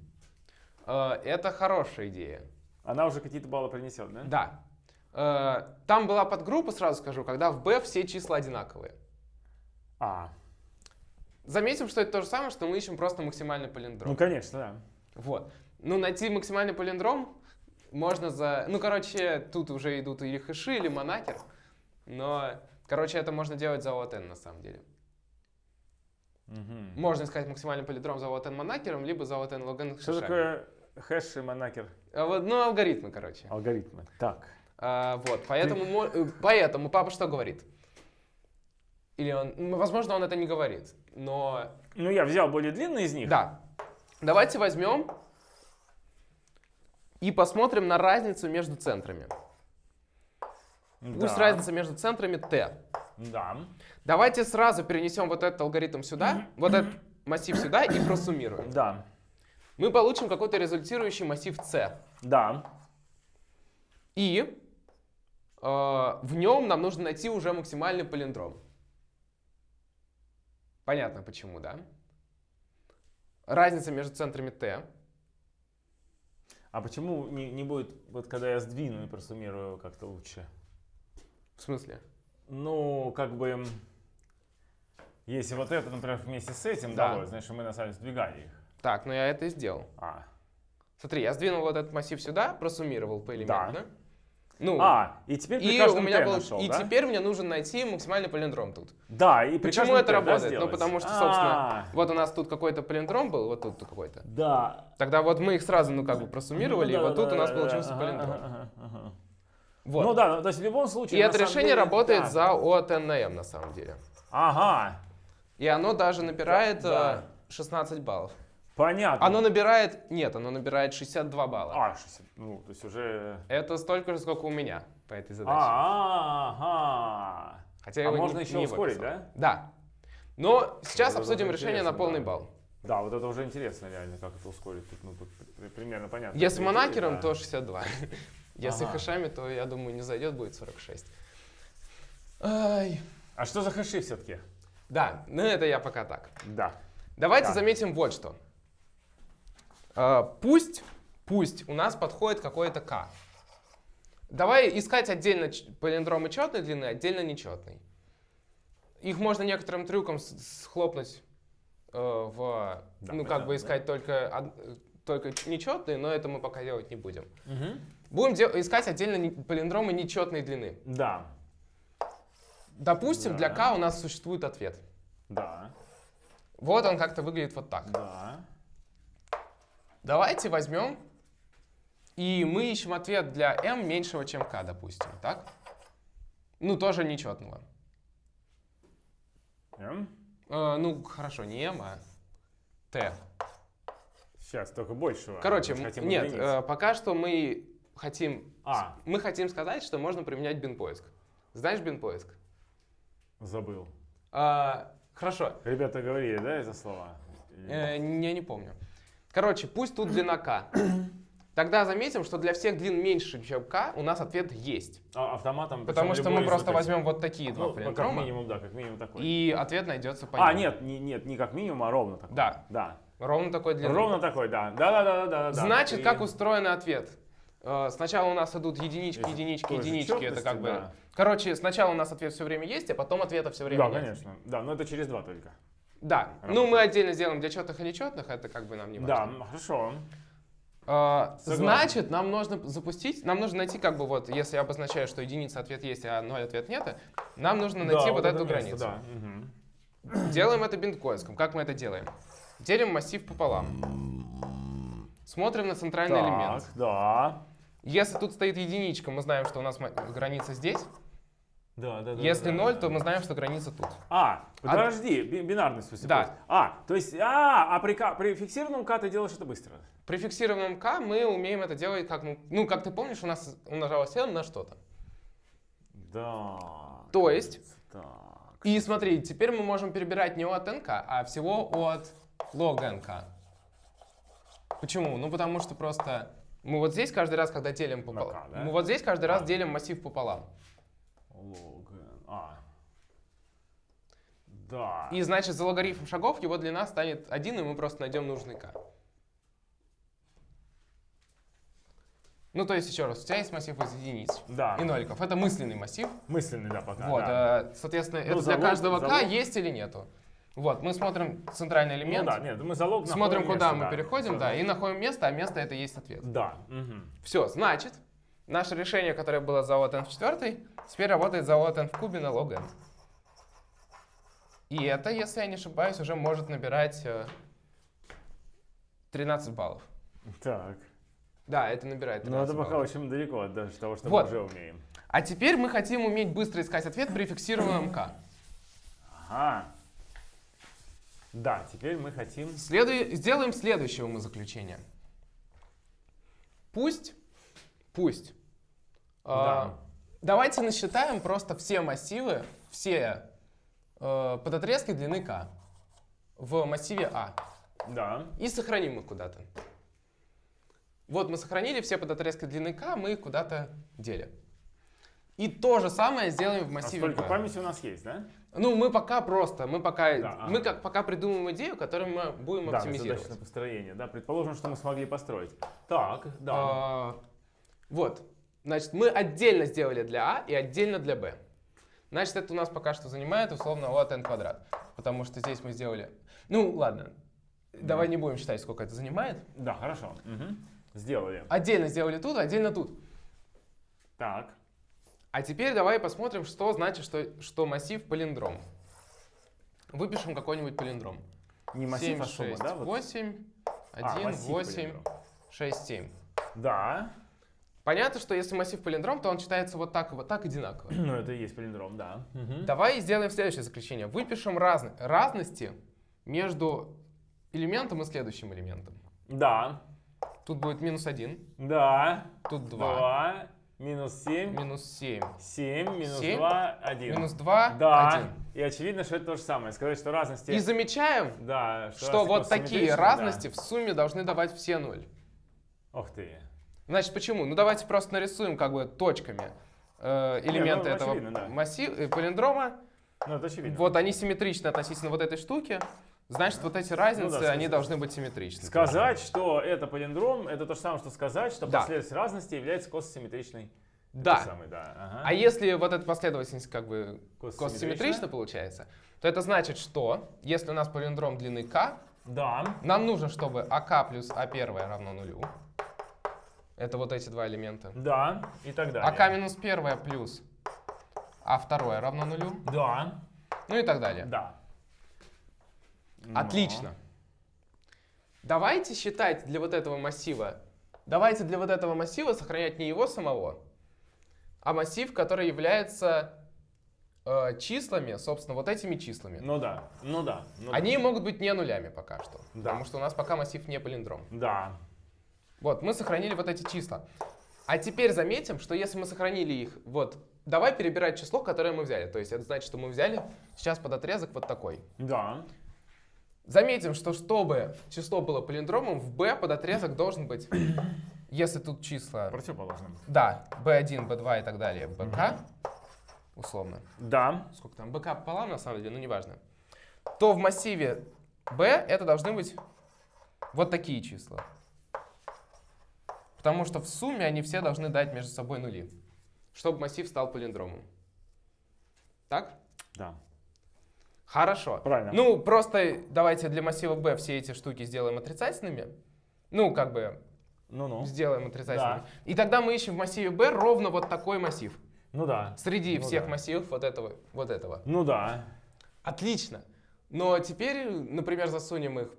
Э, Это хорошая идея. Она уже какие-то баллы принесет, да? Да. Э, Там была подгруппа, сразу скажу, когда в B все числа одинаковые. А, Заметим, что это то же самое, что мы ищем просто максимальный палиндром. ну конечно, да. Вот. Ну, найти максимальный палиндром можно за... Ну, короче, тут уже идут или хэши, или монакер. Но, короче, это можно делать за OTN на самом деле. Мгм. Можно искать максимальный палиндром за OTN монакером, либо за OTN логен Что хэшами. такое хэш и монакер? А вот, ну, алгоритмы, короче. Алгоритмы. Так. А, вот, поэтому, э, поэтому папа что говорит? Или он, ну, возможно, он это не говорит, но Ну я взял более длинный из них. да. Давайте возьмем и посмотрим на разницу между центрами. Пусть Да. разница между центрами t. Да. Давайте сразу перенесем вот этот алгоритм сюда, вот этот массив сюда и просуммируем. Да. Мы получим какой-то результирующий массив c. Да. И э, в нем нам нужно найти уже максимальный палиндром. Понятно почему, да? Разница между центрами t. А почему не, не будет, вот когда я сдвину и просуммирую как-то лучше? В смысле? Ну, как бы, если вот это, например, вместе с этим Да. далось, значит, мы на самом деле сдвигали их. Так, ну я это и сделал. А, Смотри, я сдвинул вот этот массив сюда, просуммировал по элементу, да? Ну, а и теперь при и у меня был, нашел, и да? теперь мне нужно найти максимальный палиндром тут. Да, и при Почему это t, да, работает? ну, потому что, собственно, А, вот у нас тут какой-то палиндром был, вот тут какой-то. Да. Тогда вот мы их сразу, ну, как бы просуммировали, Ну, и вот тут у нас получился палиндром. ага, ага. Вот. Ну да, ну, то есть в любом И случае... на это решение деле, работает да. за OTN на самом деле. Ага, И оно даже набирает Да. э, 16 баллов. Понятно. Оно набирает... Нет, оно набирает 62 балла. А, 60, ну, то есть уже... Это столько же, сколько у меня по этой задаче. А, ага. Хотя А его можно не- еще не ускорить, писал. да? Да. Но сейчас это обсудим решение на полный да. балл. Да, вот это уже интересно реально, как это ускорить. Тут, ну, тут при- примерно понятно. Если монакером, да. то 62. Если Ага. хэшами, то, я думаю, не зайдет, будет 46. Ай. А что за хэши все-таки? Да, ну это я пока так. Да. Давайте Так. заметим вот что. А, Пусть, пусть у нас подходит какой-то k. Давай искать отдельно палиндромы четной длины, отдельно нечетной. Их можно некоторым трюком схлопнуть э, в, Да, ну как бы искать только, од- э, только нечетные, но это мы пока делать не будем. Мгм. Будем де- искать отдельно палиндромы нечетной длины. Да. Допустим, для Да. k у нас существует ответ. Да. Вот он как-то выглядит вот так. Да. Давайте возьмем и мы ищем ответ для m меньшего, чем k, допустим, так? Ну, тоже нечетного. М? Э, ну, хорошо, не m, а t. Сейчас, только большего. Короче, хотим нет, э, пока что мы хотим, А, мы хотим сказать, что можно применять бин-поиск. Знаешь бин-поиск? забыл. А, хорошо, Ребята говорили, да, это слова? Э, я не помню. Короче, пусть тут длина k. тогда заметим, что для всех длин меньше, чем k, у нас ответ есть. А автоматом. Потому что мы просто возьем вот такие два Ну, как минимум, да, как минимум такой. и ответ найдется по А, нет, не, нет, не как минимум, а ровно такой. Да, Да. ровно такой длины. Ровно такой, да. Да, да, да, да, да. да. Значит, И- как устроен ответ? Э, Сначала у нас идут единички, единички, единички. Это как бы... да. Короче, сначала у нас ответ все время есть, а потом ответа все время Да, нет. конечно. Да, но это через два только. Да. Ну, Работает. мы отдельно сделаем для четных и нечетных, это как бы нам не Да, важно. м, хорошо. А. Значит, нам нужно запустить, нам нужно найти как бы вот, если я обозначаю, что единица ответ есть, а ноль ответ нет, нам нужно найти Да, вот, это эту место, границу. Да. мгм. Делаем это биткоинском. Как мы это делаем? Делим массив пополам. Смотрим на центральный элемент. Так, да. Если тут стоит единичка, мы знаем, что у нас граница здесь. Да, да, да. Если да, ноль, да. то мы знаем, что граница тут. А, подожди, би- бинарный в смысле. Да. А, то есть, а, а при, при фиксированном К ты делаешь это быстро. При фиксированном k мы умеем это делать как, ну, ну, как ты помнишь, у нас умножалось n на что-то. Да. То есть? Так. И смотри, теперь мы можем перебирать не от nk, а всего от log nk. Почему? Ну, потому что просто мы вот здесь каждый раз, когда делим пополам, да? мы вот здесь каждый раз А. делим массив пополам. Лог N. А. Да. И значит, за логарифм шагов его длина станет 1, и мы просто найдем нужный k. Ну, то есть, еще раз, у тебя есть массив из единиц Да. и ноликов. Это мысленный массив. Мысленный, да, пока. Вот, да. э, соответственно, Ну, это для залог- каждого k залог- есть или нету. Вот, мы смотрим центральный Ну элемент, да, нет, мы залог смотрим, куда место, мы да. переходим, да, и находим место, а место это есть ответ. Да. мгм. Все, значит, наше решение, которое было за от n в четвертой, теперь работает за от n в кубе на log n. И это, если я не ошибаюсь, уже может набирать э, 13 баллов. Так. Да, это набирает 13 Ну это пока баллов. очень далеко от даже того, что Вот. мы уже умеем. А теперь мы хотим уметь быстро искать ответ при фиксированном k. Ага. Да, теперь мы хотим... Следуй- сделаем следующее умозаключение. Пусть, пусть. А, давайте насчитаем просто все массивы, все э, подотрезки длины k в массиве А Да. и сохраним их куда-то. Вот мы сохранили все подотрезки длины k, мы их куда-то делим. И то же самое сделаем в А массиве столько P. памяти у нас есть, да? Ну, мы пока просто, мы пока, Да, ага. мы как пока придумаем идею, которую мы будем Да, оптимизировать. задача на построение. Да, предположим, что мы смогли построить. Так, да. А, вот. Значит, мы отдельно сделали для А и отдельно для Б. Значит, это у нас пока что занимает условно от n квадрат. Потому что здесь мы сделали... Ну, ладно. Давай не будем считать, сколько это занимает. Да, хорошо. Мгм. Сделали. Отдельно сделали тут, отдельно тут. Так. А теперь давай посмотрим, что значит, что, что массив палиндром. Выпишем какой-нибудь палиндром. Не массив, 7, а сумма, 6, да? Вот. 8, 1, А, массив 8, палиндром. 6, 7. Да. Понятно, что если массив палиндром, то он читается вот так и вот так одинаково. Ну, это и есть палиндром, да. Мгм. Давай сделаем следующее заключение. Выпишем разны- разности между элементом и следующим элементом. Да. Тут будет минус 1, Да. тут 2, Два. Минус семь. минус 7, Семь. Минус Семь. два. Один. минус 2, Да. 1. И очевидно, что это то же самое. Сказать, что разности... И замечаем, Да, что разности вот такие симметричны, да. разности в сумме должны давать все 0. Ох ты. Значит, почему? Ну давайте просто нарисуем как бы точками э, элементы ну, этого очевидно, да. массива, э, палиндрома. Ну, это очевидно. Вот они симметричны относительно вот этой штуки. Значит, вот эти разницы, Ну да, они должны быть симметричны. Сказать, что это палиндром, это то же самое, что сказать, что Да. последовательность разности является кососимметричной. Да. Самый, да. Ага. А если вот эта последовательность как бы Кососимметрична? получается, то это значит, что если у нас палиндром длины k, Да. нам нужно, чтобы ак плюс а1 равно нулю. Это вот эти два элемента. Да. И так далее. ак минус 1 плюс а2 равно нулю. Да. Ну и так далее. Да. Но. Отлично. Давайте считать для вот этого массива, давайте для вот этого массива сохранять не его самого, а массив, который является э, числами, собственно, вот этими числами. Ну да. Ну да. ну да. Они могут быть не нулями пока что, Да. потому что у нас пока массив не палиндром. Да. Вот, мы сохранили вот эти числа. А теперь заметим, что если мы сохранили их, вот, давай перебирать число, которое мы взяли. То есть это значит, что мы взяли сейчас под отрезок вот такой. Да. Заметим, что чтобы число было палиндромом, в b под отрезок должен быть если тут числа, Противоположным. да, b1, b2 и так далее, bk, условно, Да. сколько там, bk пополам на самом деле, ну неважно, то в массиве b это должны быть вот такие числа. Потому что в сумме они все должны дать между собой нули, чтобы массив стал палиндромом. Так? Да. Хорошо. Правильно. Ну, просто давайте для массива b все эти штуки сделаем отрицательными. Ну, как бы Ну-ну. сделаем отрицательными. Да. И тогда мы ищем в массиве b ровно вот такой массив. Ну да. Среди Ну всех да. массивов вот этого, вот этого. Ну да. Отлично. Но теперь, например, засунем их.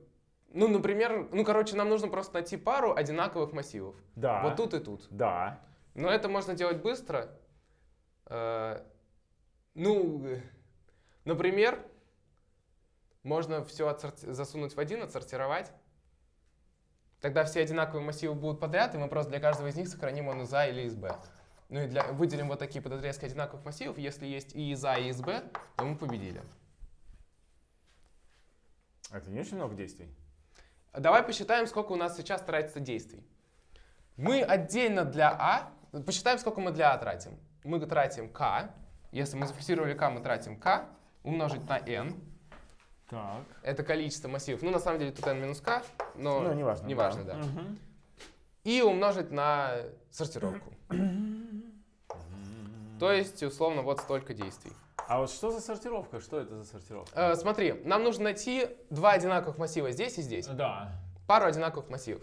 Ну, например, ну, короче, нам нужно просто найти пару одинаковых массивов. Да. Вот тут и тут. Да. Но это можно делать быстро. Э, Ну, например, можно все засунуть в один, отсортировать. Тогда все одинаковые массивы будут подряд, и мы просто для каждого из них сохраним он из А или из Б. Ну и для, выделим вот такие подотрезки одинаковых массивов. Если есть и из А, и из Б, то мы победили. Это не очень много действий. Давай посчитаем, сколько у нас сейчас тратится действий. Мы отдельно для А, посчитаем, сколько мы для А тратим. Мы тратим К, если мы зафиксировали К, мы тратим К, умножить на N. Так. Это количество массивов. Ну, на самом деле тут N минус K, но Ну, неважно. неважно, да. Мгм. И умножить на сортировку. То есть, условно, вот столько действий. А вот что за сортировка? Что это за сортировка? Э, смотри, нам нужно найти два одинаковых массива здесь и здесь. Да. Пару одинаковых массивов.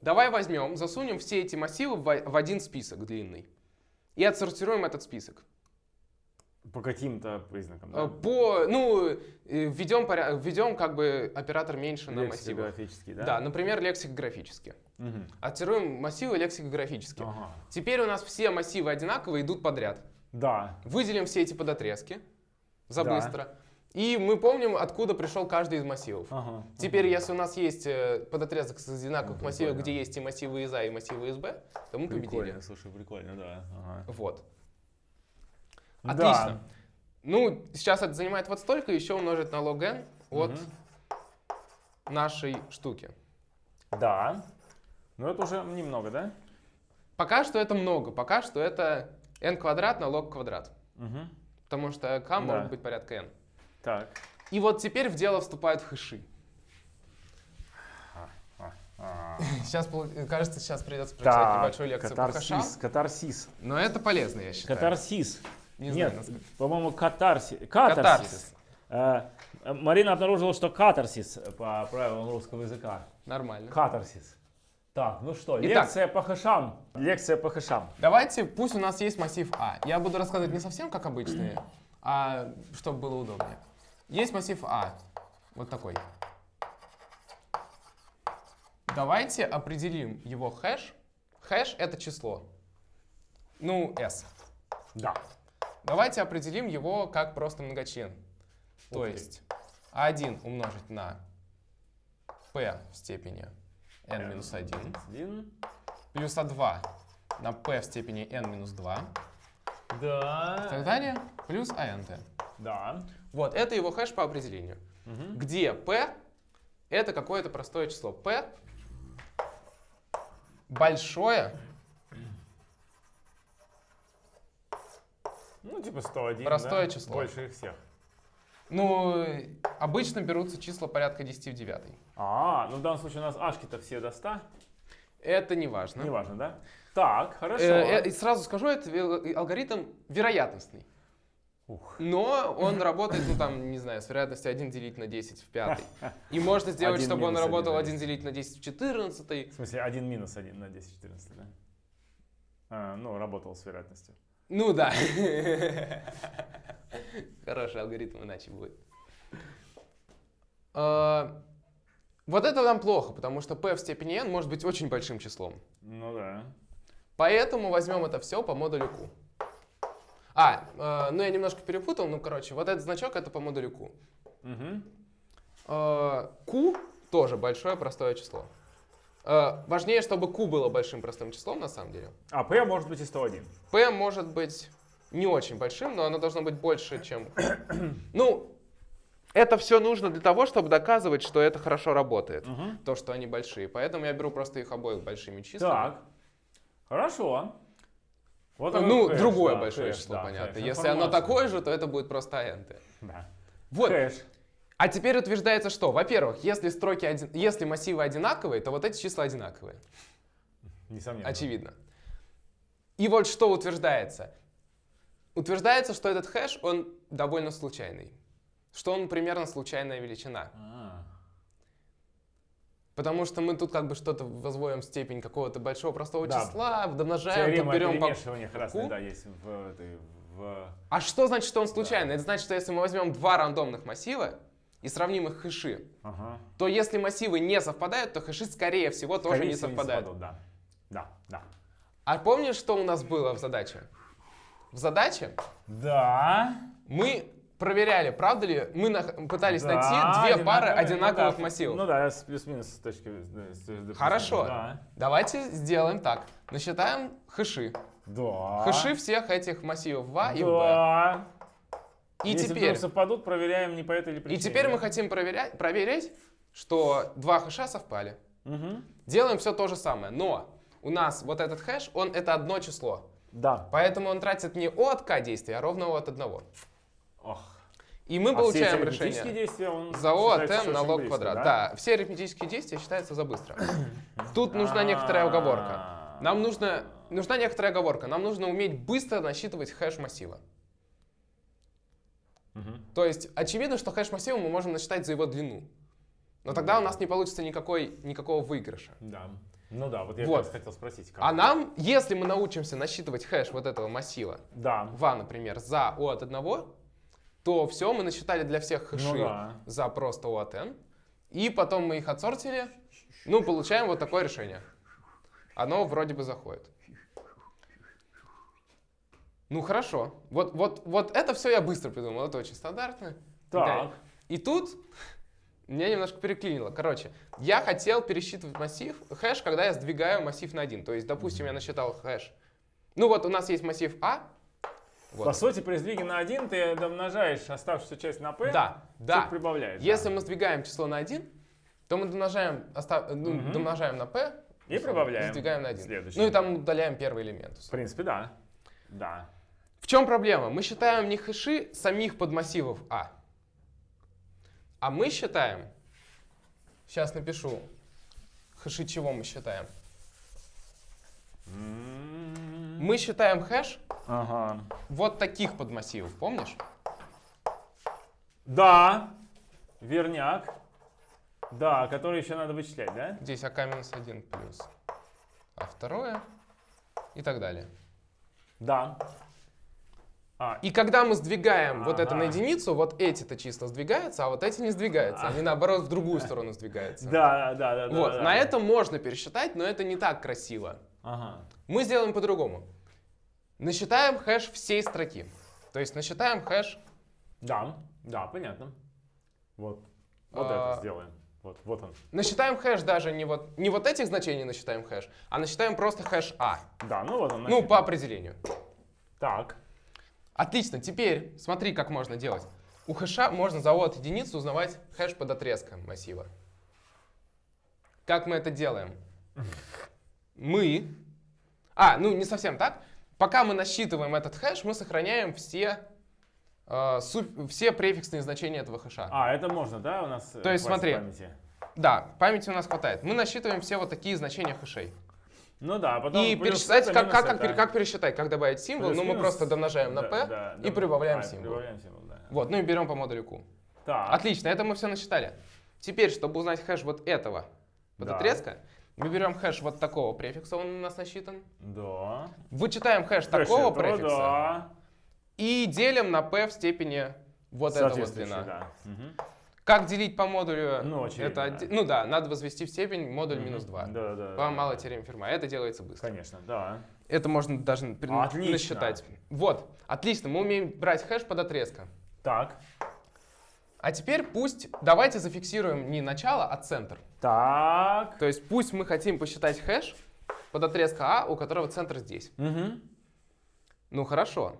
Давай возьмем, засунем все эти массивы в в один список длинный. И отсортируем этот список. По каким-то признакам, Э, да? По, ну, э, введем, введем как бы оператор меньше на массивах. Лексикографический, да? Да, например, лексикографически. Мгм. Отсортируем массивы лексикографически. Ага. Теперь у нас все массивы одинаковые идут подряд. Да. Выделим все эти подотрезки за Да. быстро. И мы помним, откуда пришел каждый из массивов. Ага. Теперь, если у нас есть э, подотрезок с одинаковых Ну, массивов, прикольно. где есть и массивы из А, и массивы из Б, то мы победили. Прикольно, слушай, прикольно, да. Ага. Вот. Да. Отлично. Ну, сейчас это занимает вот столько, еще умножить на log n от Мгм. нашей штуки. Да. Ну это уже немного, да? Пока что это много, пока что это n квадрат на log квадрат. Угу. Потому что k Да. может быть порядка n. Так. И вот теперь в дело вступают хэши. Сейчас, кажется, сейчас придется прочитать Так, небольшую лекцию по хэшам. катарсис, катарсис. Но это полезно, я считаю. Катарсис. Не Нет, по-моему, катарсис. Катарсис. Катарсис. Э, Марина обнаружила, что катарсис по правилам русского языка. Нормально. Катарсис. Так, ну что, Итак. лекция по хэшам. Лекция по хэшам. Давайте, пусть у нас есть массив А. Я буду рассказывать не совсем как обычные, а чтобы было удобнее. Есть массив А. Вот такой. Давайте определим его хэш. Хэш — это число. Ну, s. Да. Давайте определим его как просто многочлен. То есть А1 умножить на p в степени n минус 1 Один. плюс А2 на p в степени n минус 2 и так Да. далее, плюс АНТ. Да. Вот, это его хэш по определению. Мгм. Где p это какое-то простое число. p большое, Ну, типа 101, Простое да? число. Больше их всех. Ну, обычно берутся числа порядка 10 в 9. А, ну в данном случае у нас ашки-то все до 100. Это не важно. Неважно, да? Так, хорошо. Э, э, сразу скажу, это ве- алгоритм вероятностный. Ух. Но он работает, ну там, не знаю, с вероятностью 1 делить на 10 в 5. И можно сделать, чтобы он работал на 1 делить на 10 в 14. В смысле, 1 минус 1 на 10, 14, да? А, ну, работал с вероятностью. Ну да. Хороший алгоритм иначе будет. А, Вот это нам плохо, потому что p в степени n может быть очень большим числом. Ну да. Поэтому возьмем это все по модулю q. А, э, ну я немножко перепутал, ну короче, вот этот значок это по модулю q. Угу. Э, q тоже большое простое число. Э, Важнее, чтобы q было большим простым числом на самом деле. А, P может быть и 101. P может быть не очень большим, но оно должно быть больше, чем... Ну, это все нужно для того, чтобы доказывать, что это хорошо работает. Мгм. То, что они большие. Поэтому я беру просто их обоих большими числами. Так. Хорошо. Вот ну, хэш, другое да, большое хэш, число, да, понятно. хэш, Если оно информация. такое же, то это будет просто int. Да. Вот. Хэш. А теперь утверждается, что, во-первых, если строки, один- если массивы одинаковые, то вот эти числа одинаковые. Несомненно. Очевидно. И вот что утверждается. Утверждается, что этот хэш, он довольно случайный. Что он примерно случайная величина. А, Потому что мы тут как бы что-то возводим в степень какого-то большого простого Да. числа, домножаем, Теорема берем по... ку. да, есть в этой... В... А что значит, что он случайный? Это значит, что если мы возьмем два рандомных массива и сравним их хэши, Ага. то если массивы не совпадают, то хэши, скорее всего, тоже Скорее не всего, совпадают. совпадут, Да. Да, да. А помнишь, что у нас было в задаче? В задаче Да. мы проверяли, правда ли, мы пытались Да, найти две пары одинаковых ну да, массивов. Ну да, с плюс-минус с точки... да, допустим, Хорошо. Да. Давайте сделаем так. Насчитаем хэши. Да. Хэши всех этих массивов в А и в Б. И Если теперь, совпадут, проверяем не по этой или и причине. теперь да? мы хотим проверять, проверить, что два хэша совпали. Мгм. Делаем все то же самое, но у нас вот этот хэш, он это одно число. Да. Поэтому он тратит не от K действия, а ровно от одного. Ох. И мы А все получаем арифметические решение. действия, он За O от считается m на близко, квадрат. да? Да? все арифметические действия считаются за быстро. Тут нужна некоторая оговорка. Нам нужно, нужна некоторая оговорка. Нам нужно уметь быстро насчитывать хэш массива. Мгм. То есть очевидно, что хэш массива мы можем насчитать за его длину. Но тогда у нас не получится никакой, никакого выигрыша. Да. Ну да, вот я Вот. хотел спросить. как. А нам, если мы научимся насчитывать хэш вот этого массива, Да. va, например, за o от 1, то все, мы насчитали для всех хэши Ну да. за просто o от n. И потом мы их отсортили, ну, получаем вот такое решение. Оно вроде бы заходит. Ну, хорошо. Вот, вот, вот это все я быстро придумал, это очень стандартно. Так. И тут меня немножко переклинило. Короче, я хотел пересчитывать массив, хэш, когда я сдвигаю массив на один. То есть, допустим, я насчитал хэш. Ну вот у нас есть массив А. Вот. По сути, при сдвиге на 1 ты домножаешь оставшуюся часть на p, Да, да. прибавляешь. Если да. мы сдвигаем число на 1, то мы домножаем, оста- ну, Мгм. домножаем на p И прибавляем сдвигаем на 1. следующий. Ну и там удаляем первый элемент. В принципе, да. Да. В чем проблема? Мы считаем не хэши самих подмассивов А, а мы считаем, сейчас напишу, хэши чего мы считаем. М, Мы считаем хэш Ага. вот таких подмассивов, помнишь? Да. Верняк. Да, который еще надо вычислять, да? Здесь АК минус 1 плюс А второе и так далее. Да. А, И когда мы сдвигаем вот это на единицу, вот эти-то числа сдвигаются, а вот эти не сдвигаются. Они наоборот в другую сторону сдвигаются. да, да, да. Вот, да, на да. этом можно пересчитать, но это не так красиво. Ага. Мы сделаем по-другому. Насчитаем хэш всей строки. То есть насчитаем хэш, Да, да, понятно. Вот. Вот А. это сделаем. Вот, вот он. насчитаем хэш даже не вот, не вот этих значений насчитаем хэш, а насчитаем просто хэш А. Да, ну вот он. Ну, насчитан. по определению. Так. Отлично, теперь смотри, как можно делать. У хэша можно за O от единицы узнавать хэш подотрезка массива. Как мы это делаем? Мы... А, ну не совсем так. Пока мы насчитываем этот хэш, мы сохраняем все, э, су- все префиксные значения этого хэша. А, это можно, да, у нас? э, То есть смотри. памяти? Да, памяти у нас хватает. Мы насчитываем все вот такие значения хэшей. Ну да, а потом И плюс пересчитать, это, как, как, как, это. как пересчитать, как добавить символ? Ну, мы просто домножаем на Да, p да, и прибавляем А, символ. Прибавляем символ, да. Вот, ну и берем по модулю q. Так. Отлично, это мы все насчитали. Теперь, чтобы узнать хэш вот этого под Да. отрезка, мы берем хэш вот такого префикса, он у нас насчитан. Да. Вычитаем хэш Хэш такого этого, префикса Да. и делим на p в степени вот эта вот длина. да. Мгм. Как делить по модулю? Ну, очевидно, это, да. ну да, надо возвести в степень модуль минус 2. Да, да. По да. малой теореме Ферма. Это делается быстро. Конечно, да. Это можно даже Отлично. насчитать. Вот, отлично, мы умеем брать хэш подотрезка. Так. А теперь пусть, давайте зафиксируем не начало, а центр. Так. То есть пусть мы хотим посчитать хэш под отрезка А, у которого центр здесь. Мгм. Ну хорошо.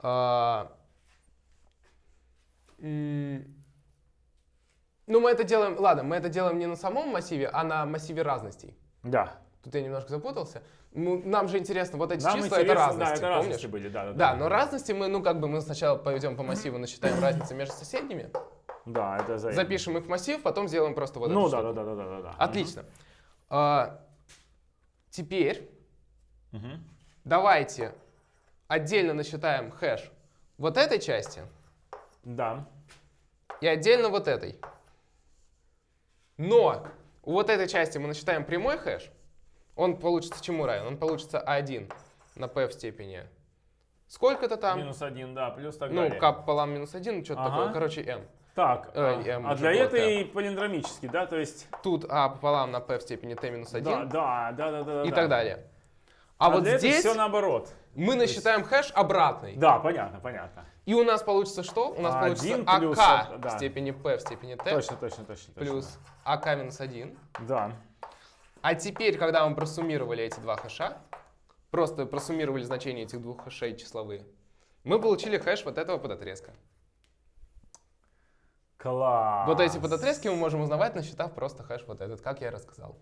А, м, Ну, мы это делаем, ладно, мы это делаем не на самом массиве, а на массиве разностей. Да. Тут я немножко запутался. Ну, нам же интересно, вот эти Нам числа это разности, да, это помнишь? разности были, да, да, Да, но разности мы, ну, как бы мы сначала пойдем по массиву, насчитаем разницы между соседними, Да, это за запишем их в массив, потом сделаем просто вот Ну эту да, штуку. да, да, да, да, да, да. Отлично. А, теперь Мгм. давайте отдельно насчитаем хэш вот этой части Да. и отдельно вот этой. Но у вот этой части мы насчитаем прямой хэш. Он получится чему равен? Он получится 1 на p в степени. Сколько-то там? Минус один, да, плюс так ну, далее. k пополам минус 1, что-то Ага. такое. Короче, m. Так, Э, а, я а уже для этой полиндромический, да, то есть... Тут a пополам на p в степени t минус 1 Да, да, да, да, да. и да. так далее. А, вот для здесь все наоборот. Мы насчитаем хэш обратный. Да, понятно, понятно. И у нас получится что? У нас А, получится ак плюс это, да. в степени p в степени t Точно, точно, точно. плюс ак минус 1. точно. Да. А теперь, когда мы просуммировали эти два хэша, просто просуммировали значения этих двух хэшей числовые, мы получили хэш вот этого подотрезка. Класс. Вот эти подотрезки мы можем узнавать, насчитав просто хэш вот этот, как я и рассказал.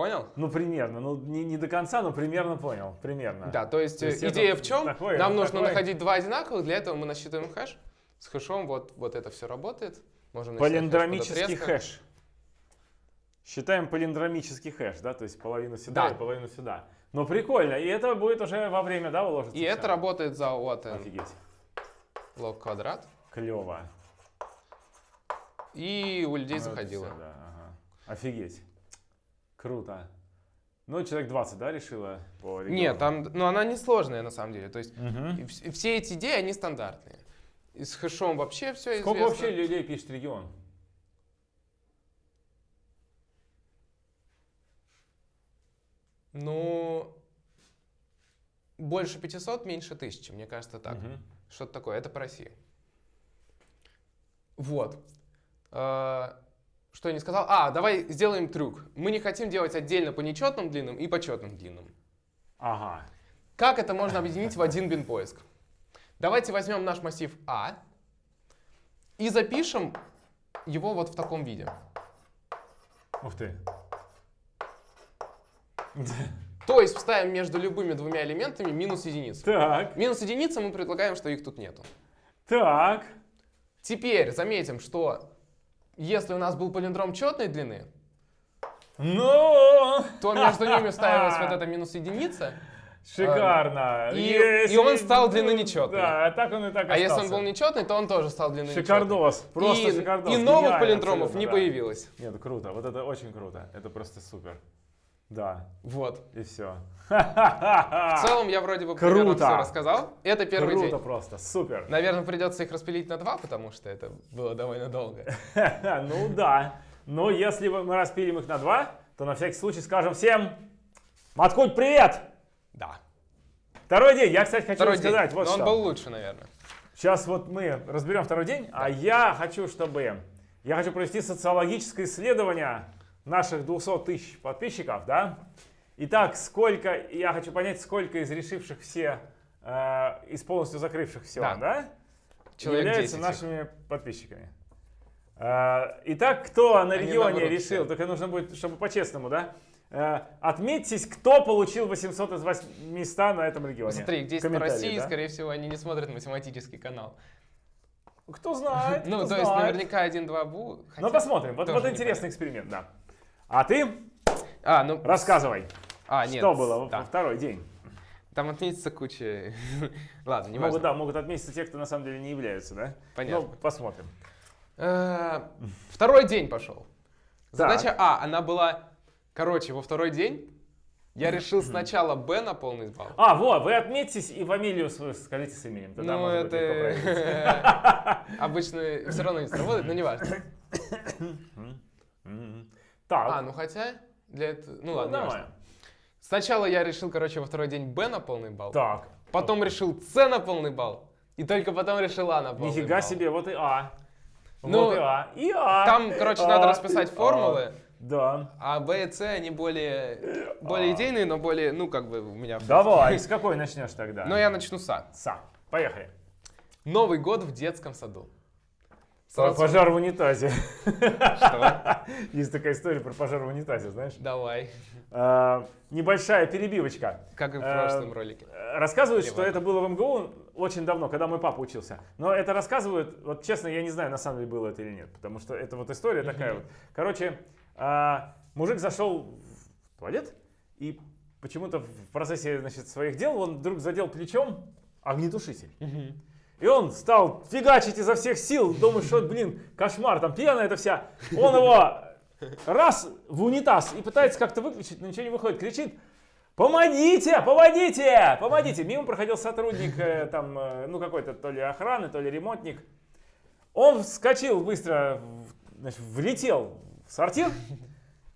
Понял? Ну, примерно. Ну, не, не до конца, но примерно понял. Примерно. Да, то есть, То есть э, идея в чем? такое, Нам это нужно такое. находить два одинаковых, для этого мы насчитываем хэш. С хэшом вот, вот это все работает. Можем хэш Полиндромический подотрезка. хэш. Считаем полиндромический хэш, да, то есть половину сюда Да. и половину сюда. Ну, прикольно. И это будет уже во время, да, уложиться? И это работает за от n Офигеть. лог квадрат. Клево. И у людей Ну, заходило. всё, да, ага. Офигеть. Круто. Ну, человек 20, да, решила по региону? Нет, там, ну она не сложная на самом деле. То есть и все эти идеи, они стандартные. И с хэшом вообще все Сколько известно. вообще людей пишет регион? Ну, больше 500, меньше 1000, мне кажется так. Мгм. Что-то такое, это по России. Вот. А, Что я не сказал? А, давай сделаем трюк. Мы не хотим делать отдельно по нечетным длинным и по четным длинным. Ага. Как это можно объединить в один бин поиск? Давайте возьмем наш массив А и запишем его вот в таком виде. Ух ты. То есть вставим между любыми двумя элементами минус единицу. Так, Минус единица мы предлагаем, что их тут нету. так. Теперь заметим, что если у нас был палиндром четной длины, Ну! то между ними ставилась вот эта минус единица. Шикарно. И- Если- и он стал длины нечетной. Да, так он и так А если он остался. был нечетный, то он тоже стал длиной Шикардос, нечетной. просто и, шикардос. И новых Гениально, палиндромов не да. появилось. Нет, круто, вот это очень круто. Это просто супер. Да, Вот. и все. В целом я вроде бы Круто. все рассказал. Это первый Круто день. просто, супер. Наверное, придется их распилить на два, потому что это было довольно долго. Ну да. Но если мы распилим их на два, то на всякий случай скажем всем Маткульт, привет! Да. Второй день. Я, кстати, хочу Второй день. сказать вот Но что. он был лучше, наверное. Сейчас вот мы разберем второй день, а я хочу, чтобы... Я хочу провести социологическое исследование наших 200 тысяч подписчиков, да? Итак, сколько... Я хочу понять, сколько из решивших все, э, из полностью закрывших все, Да. да? Человек являются 10 их. нашими подписчиками. Э, Итак, кто на регионе решил, все. только нужно будет, чтобы по-честному, да? Э, Отметьтесь, кто получил 800 из 800 на этом регионе. Смотри, здесь по Комментарии, России, да? скорее всего, они не смотрят математический канал. Кто знает, Ну, кто то есть знает. наверняка 1-2 бу. хотя Ну, посмотрим. Вот, вот интересный эксперимент, да. А ты А, ну... рассказывай, А, нет. что было во- да. во второй день. Там отметится куча... Ладно, не могут, важно. да, могут отметиться те, кто на самом деле не являются, да? Понятно. Ну, посмотрим. Э, Второй день пошел. Задача А, она была... Короче, во второй день я решил сначала Б на полный балл. А, вот, вы отметьтесь и фамилию свою скажите с именем. Тогда Ну, может быть, легко проверить. это... Обычно все равно не сработает, но не важно. Мгм. А, Так, ну хотя... Для этого... Ну ну, ладно, нормально. Сначала я решил, короче, во второй день Б на полный балл. Так, Потом решил С на полный балл. И только потом решил А на полный нифига балл. себе, вот и А. Ну, вот и А. И А. Там, короче, А, надо расписать и А. формулы. Да. А Б и С, они более, более А. идейные, но более, ну, как бы у меня... Давай, с какой начнешь тогда? Но я начну с А. Сам. Поехали. Новый год в детском саду. Сразу- Пожар в унитазе. Что? Есть такая история про пожар в унитазе, знаешь? Давай. А, Небольшая перебивочка. Как и в Э, прошлом ролике. Э, Рассказывают, Или что это было в МГУ очень давно, когда мой папа учился. Но это рассказывают, вот честно, я не знаю, на самом деле было это или нет, потому что это вот история такая вот. Короче, а, мужик зашел в туалет, и почему-то в процессе значит, своих дел он вдруг задел плечом огнетушитель. И он стал фигачить изо всех сил, думаю, что, блин, кошмар, там пьяная это вся. Он его раз в унитаз и пытается как-то выключить, но ничего не выходит. Кричит, помогите, помогите, помогите. Мимо проходил сотрудник, э, там, э, ну какой-то то ли охраны, то ли ремонтник. Он вскочил быстро, значит, влетел в сортир,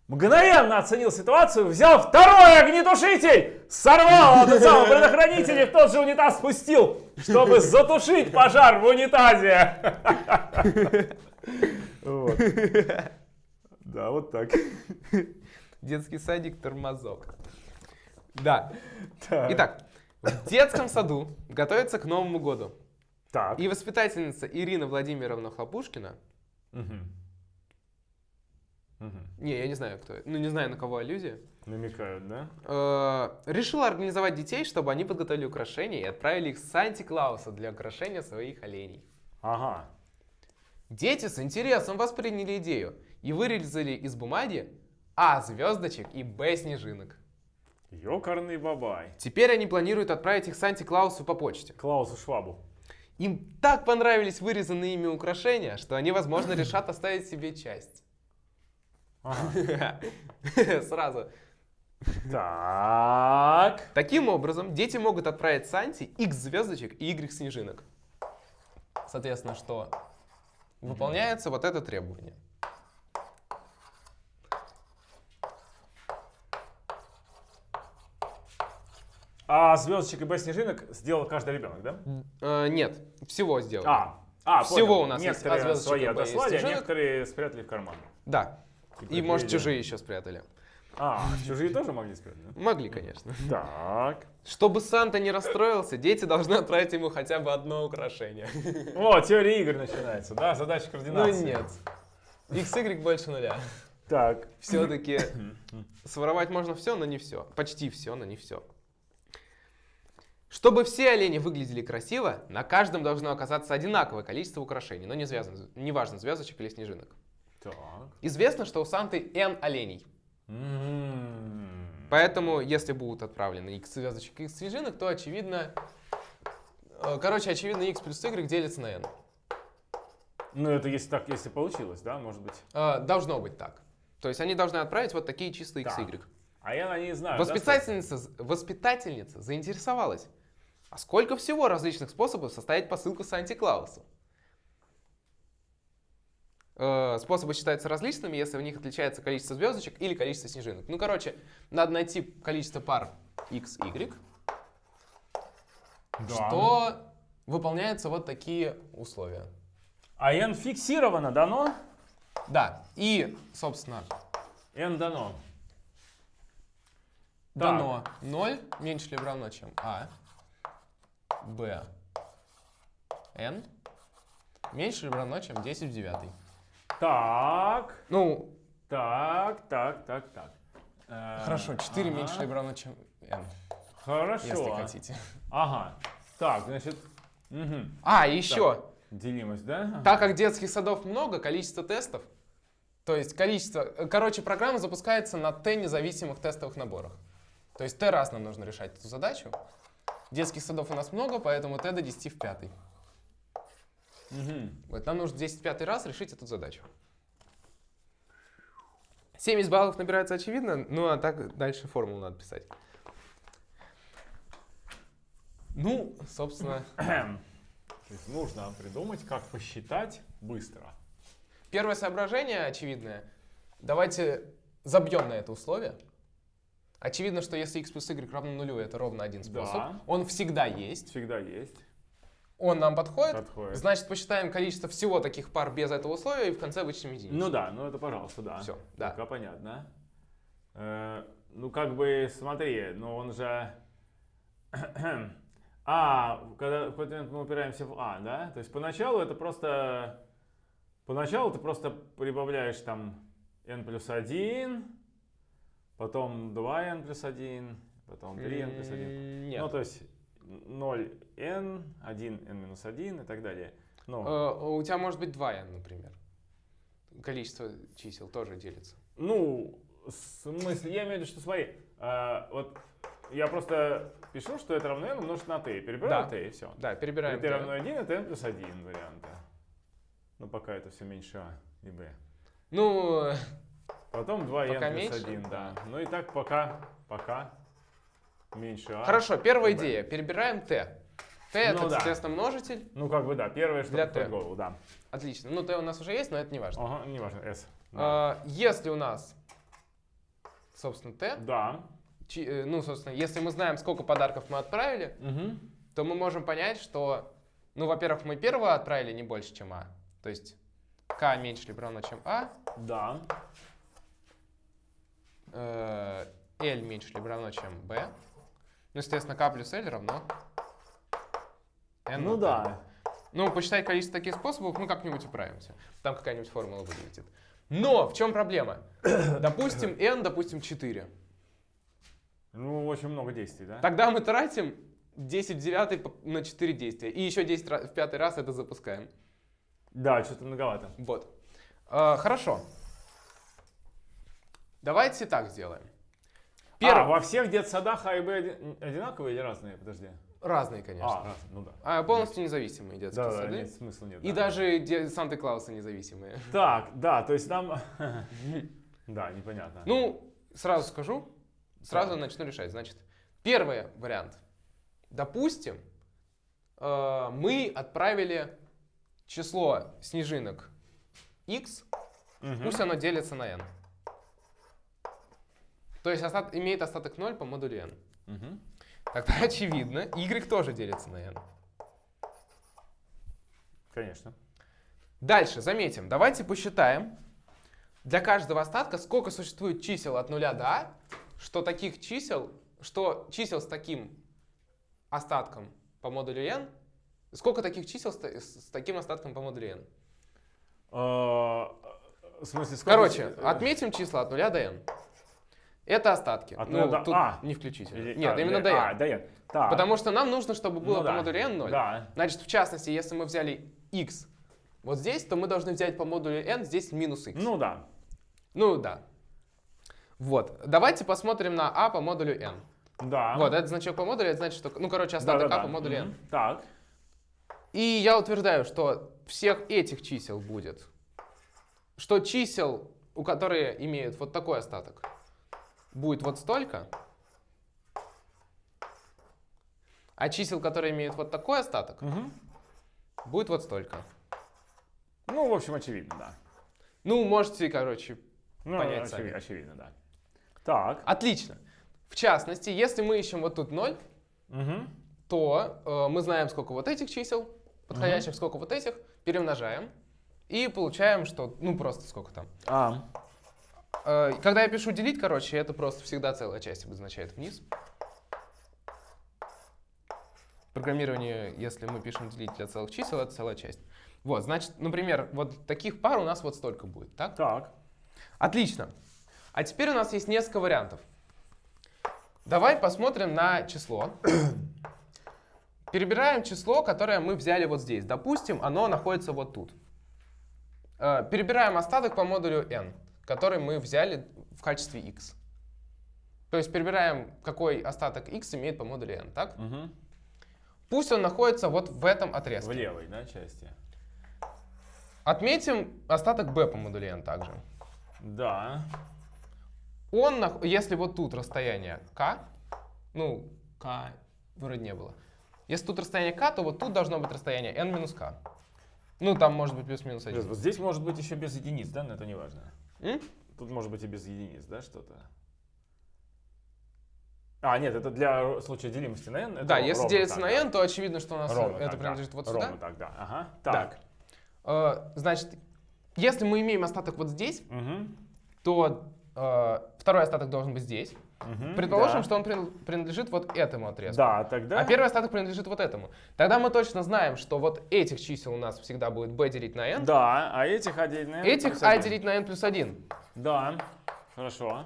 мгновенно оценил ситуацию, взял второй огнетушитель, сорвал самый предохранитель и в тот же унитаз спустил, чтобы затушить пожар в унитазе. Вот. Да, вот так. Детский садик тормозок. Да. Так. Итак, в детском саду готовится к Новому году. Так. И воспитательница Ирина Владимировна Хлопушкина, Мгм. Мгм. не, я не знаю, кто это, ну не знаю, на кого аллюзия, Намекают, да? э, решила организовать детей, чтобы они подготовили украшения и отправили их с Санти-Клауса для украшения своих оленей. Ага. Дети с интересом восприняли идею и вырезали из бумаги А звездочек и Б снежинок. Ёкарный бабай. Теперь они планируют отправить их Санти-Клаусу по почте. Клаусу Швабу. Им так понравились вырезанные ими украшения, что они, возможно, решат оставить себе часть. Ага. Сразу. Так. Таким образом, дети могут отправить Санти X звездочек и Y снежинок. Соответственно, что выполняется вот это требование. А звездочек и Б снежинок сделал каждый ребенок, да? Э, нет, всего сделано. А, а Всего понял. у нас есть некоторые А звездочек свои отослали, а некоторые спрятали в карман. Да. И, Типа может, идея. чужие еще спрятали. А, чужие тоже могли спрятать, да? Могли, конечно. Так. Чтобы Санта не расстроился, дети должны отправить ему хотя бы одно украшение. О, теория игр начинается, да? Задача Ну координации. нет. XY больше нуля. Так. Все-таки своровать можно все, но не все. Почти все, но не все. Чтобы все олени выглядели красиво, на каждом должно оказаться одинаковое количество украшений, но не связано, неважно, звездочек или снежинок. Так. Известно, что у Санты N оленей. Поэтому, если будут отправлены X звездочек и X снежинок, то очевидно... э, Короче, очевидно, X плюс Y делится на N. Ну, это если так, если получилось, да, может быть. Э, Должно быть так. То есть они должны отправить вот такие чистые Так. XY. А я не знаю. да, Воспитательница, воспитательница заинтересовалась. А сколько всего различных способов составить посылку Санти-Клаусу? Э, Способы считаются различными, если в них отличается количество звездочек или количество снежинок. Ну, короче, надо найти количество пар x, y, Да. что выполняются вот такие условия. А n фиксировано, дано? Да, и, собственно, n дано. дано 0 меньше либо равно, чем а, b, n меньше либо равно, чем 10 в 9. Так. Ну. Так, так, так, так. Э, Хорошо, 4 ага. меньше либо равно, чем n. Хорошо. Если хотите. Ага. Так, значит. Угу. А, еще. Так. Делимость, да? Ага. Так как детских садов много, количество тестов, то есть количество... Э, короче, программа запускается на t независимых тестовых наборах. То есть t раз нам нужно решать эту задачу. Детских садов у нас много, поэтому t до 10 в пятый. Угу. Вот, нам нужно 205 раз решить эту задачу. 70 баллов набирается очевидно, ну а так дальше формулу надо писать. Ну, собственно... То есть нужно придумать, как посчитать быстро. Первое соображение очевидное. Давайте забьем на это условие. Очевидно, что если x плюс y равно нулю, это ровно один способ. Да. Он всегда есть. Всегда есть. Он нам подходит. Подходит. Значит, посчитаем количество всего таких пар без этого условия и в конце вычтем единицу. Ну да, ну это пожалуйста, да. Всё, да. Пока понятно. Э, ну как бы, смотри, ну он же... А, когда в какой-то момент мы упираемся в А, да? То есть поначалу это просто Поначалу ты просто прибавляешь там n плюс 1, потом 2n плюс 1, потом 3n плюс 1. М, Нет. Ну, то есть 0n, 1n минус 1 и так далее. Ну, Э, У тебя может быть 2n, например. Количество чисел тоже делится. ну, в смысле, я имею в виду, что смотри, а, вот я просто пишу, что это равно n умножить на t. Перебираю Да. t и все. Да, перебираем. t равно 1, это n плюс 1 варианта. Ну, пока это все меньше а и b. Ну, э, Потом 2n Пока плюс меньше? 1, да. Ну и так пока, пока меньше а. хорошо, первая и идея. Перебираем t это, Ну да. соответственно, множитель. Ну, как бы, да, первое, что Для приходит в голову, да. Отлично. Ну, t у нас уже есть, но это не важно. Ага, неважно, s. Да. А, Если у нас, собственно, t, да. чи- э, ну, собственно, если мы знаем, сколько подарков мы отправили, Мгм. то мы можем понять, что, ну, во-первых, мы первого отправили не больше, чем а. То есть k меньше либо равно, чем а. Да. э, L меньше либо равно, чем b. Ну, естественно, k плюс L равно n Ну да. Ну, посчитать количество таких способов мы как-нибудь управимся. Там какая-нибудь формула вылетит. Но в чем проблема? Допустим, n, допустим, 4. Ну, очень много действий, да? Тогда мы тратим 10 в 9 по- на 4 действия. И еще 10 ра- в пятый раз это запускаем. Да, что-то многовато. Вот. Э, хорошо. Давайте так сделаем. А, Первое. во всех детсадах А и Б оди- одинаковые или разные? Подожди. Разные, конечно. А, разные, ну да. А, полностью независимые детские Да, да, сады. нет, смысла нет. И да. даже Санта-Клаусы независимые. Так, да, то есть там... Да, непонятно. Ну, сразу скажу, сразу начну решать. Значит, первый вариант. Допустим, э, мы отправили число снежинок x, пусть оно делится на n. То есть остат- имеет остаток 0 по модулю n. Мгм. Тогда очевидно, y тоже делится на n. Конечно. Дальше, заметим, давайте посчитаем для каждого остатка, сколько существует чисел от 0 до а, что таких чисел, что чисел с таким остатком по модулю n, сколько таких чисел с, с таким остатком по модулю n. А, В смысле, сколько... Короче, отметим числа от 0 до n. Это остатки. От Ну, 0 до тут а. не включительно. или- Нет, а, именно до n. А, до n. Так. Потому что нам нужно, чтобы было Ну по да. модулю n 0. Да. Значит, в частности, если мы взяли x вот здесь, то мы должны взять по модулю n здесь минус x. Ну да. Ну да. Вот. Давайте посмотрим на а по модулю n. Да. Вот, этот значок по модулю, это значит, что, ну, короче, остаток Да-да-да. а по модулю n. Мгм. Так. И я утверждаю, что всех этих чисел будет, что чисел, у которые имеют вот такой остаток, будет вот столько, а чисел, которые имеют вот такой остаток, Мгм. будет вот столько. Ну, в общем, очевидно, да. Ну, можете, короче, Ну, Понять очеви- сами. очевидно, да. Так. отлично. В частности, если мы ищем вот тут 0, Мгм. то э, мы знаем, сколько вот этих чисел, подходящих, сколько вот этих, перемножаем и получаем, что, ну, просто сколько там. А. Э, когда я пишу делить, короче, это просто всегда целая часть обозначает вниз. Программирование, если мы пишем делить для целых чисел, это целая часть. Вот, значит, например, вот таких пар у нас вот столько будет, так? Так. Отлично. А теперь у нас есть несколько вариантов. Давай посмотрим на число. Перебираем число, которое мы взяли вот здесь. Допустим, оно находится вот тут. Э, Перебираем остаток по модулю n, который мы взяли в качестве x. То есть перебираем, какой остаток x имеет по модулю n, так? Мгм. Пусть он находится вот в этом В отрезке. левой, да, части. Отметим остаток b по модулю n также. Да. Он, если вот тут расстояние k, ну, k вроде не было. Если тут расстояние k, то вот тут должно быть расстояние n минус k. Ну, там может быть плюс-минус Плюс, 1. Вот здесь может быть еще без единиц, да, но это не важно. М? Тут может быть и без единиц, да, что-то. А, нет, это для случая делимости на n. Да, если ровно делится так, на да. n, то очевидно, что у нас Ровно это так, принадлежит да. вот Ровно сюда. так, да. Ага. Так. Так. Э, значит, если мы имеем остаток вот здесь, Мгм. то э, второй остаток должен быть здесь. Мгм, Предположим, да. что он прин- принадлежит вот этому отрезку. Да, тогда... А первый остаток принадлежит вот этому. Тогда мы точно знаем, что вот этих чисел у нас всегда будет b делить на n. Да, а этих отдельно. Этих а делить на n плюс 1. Да, хорошо.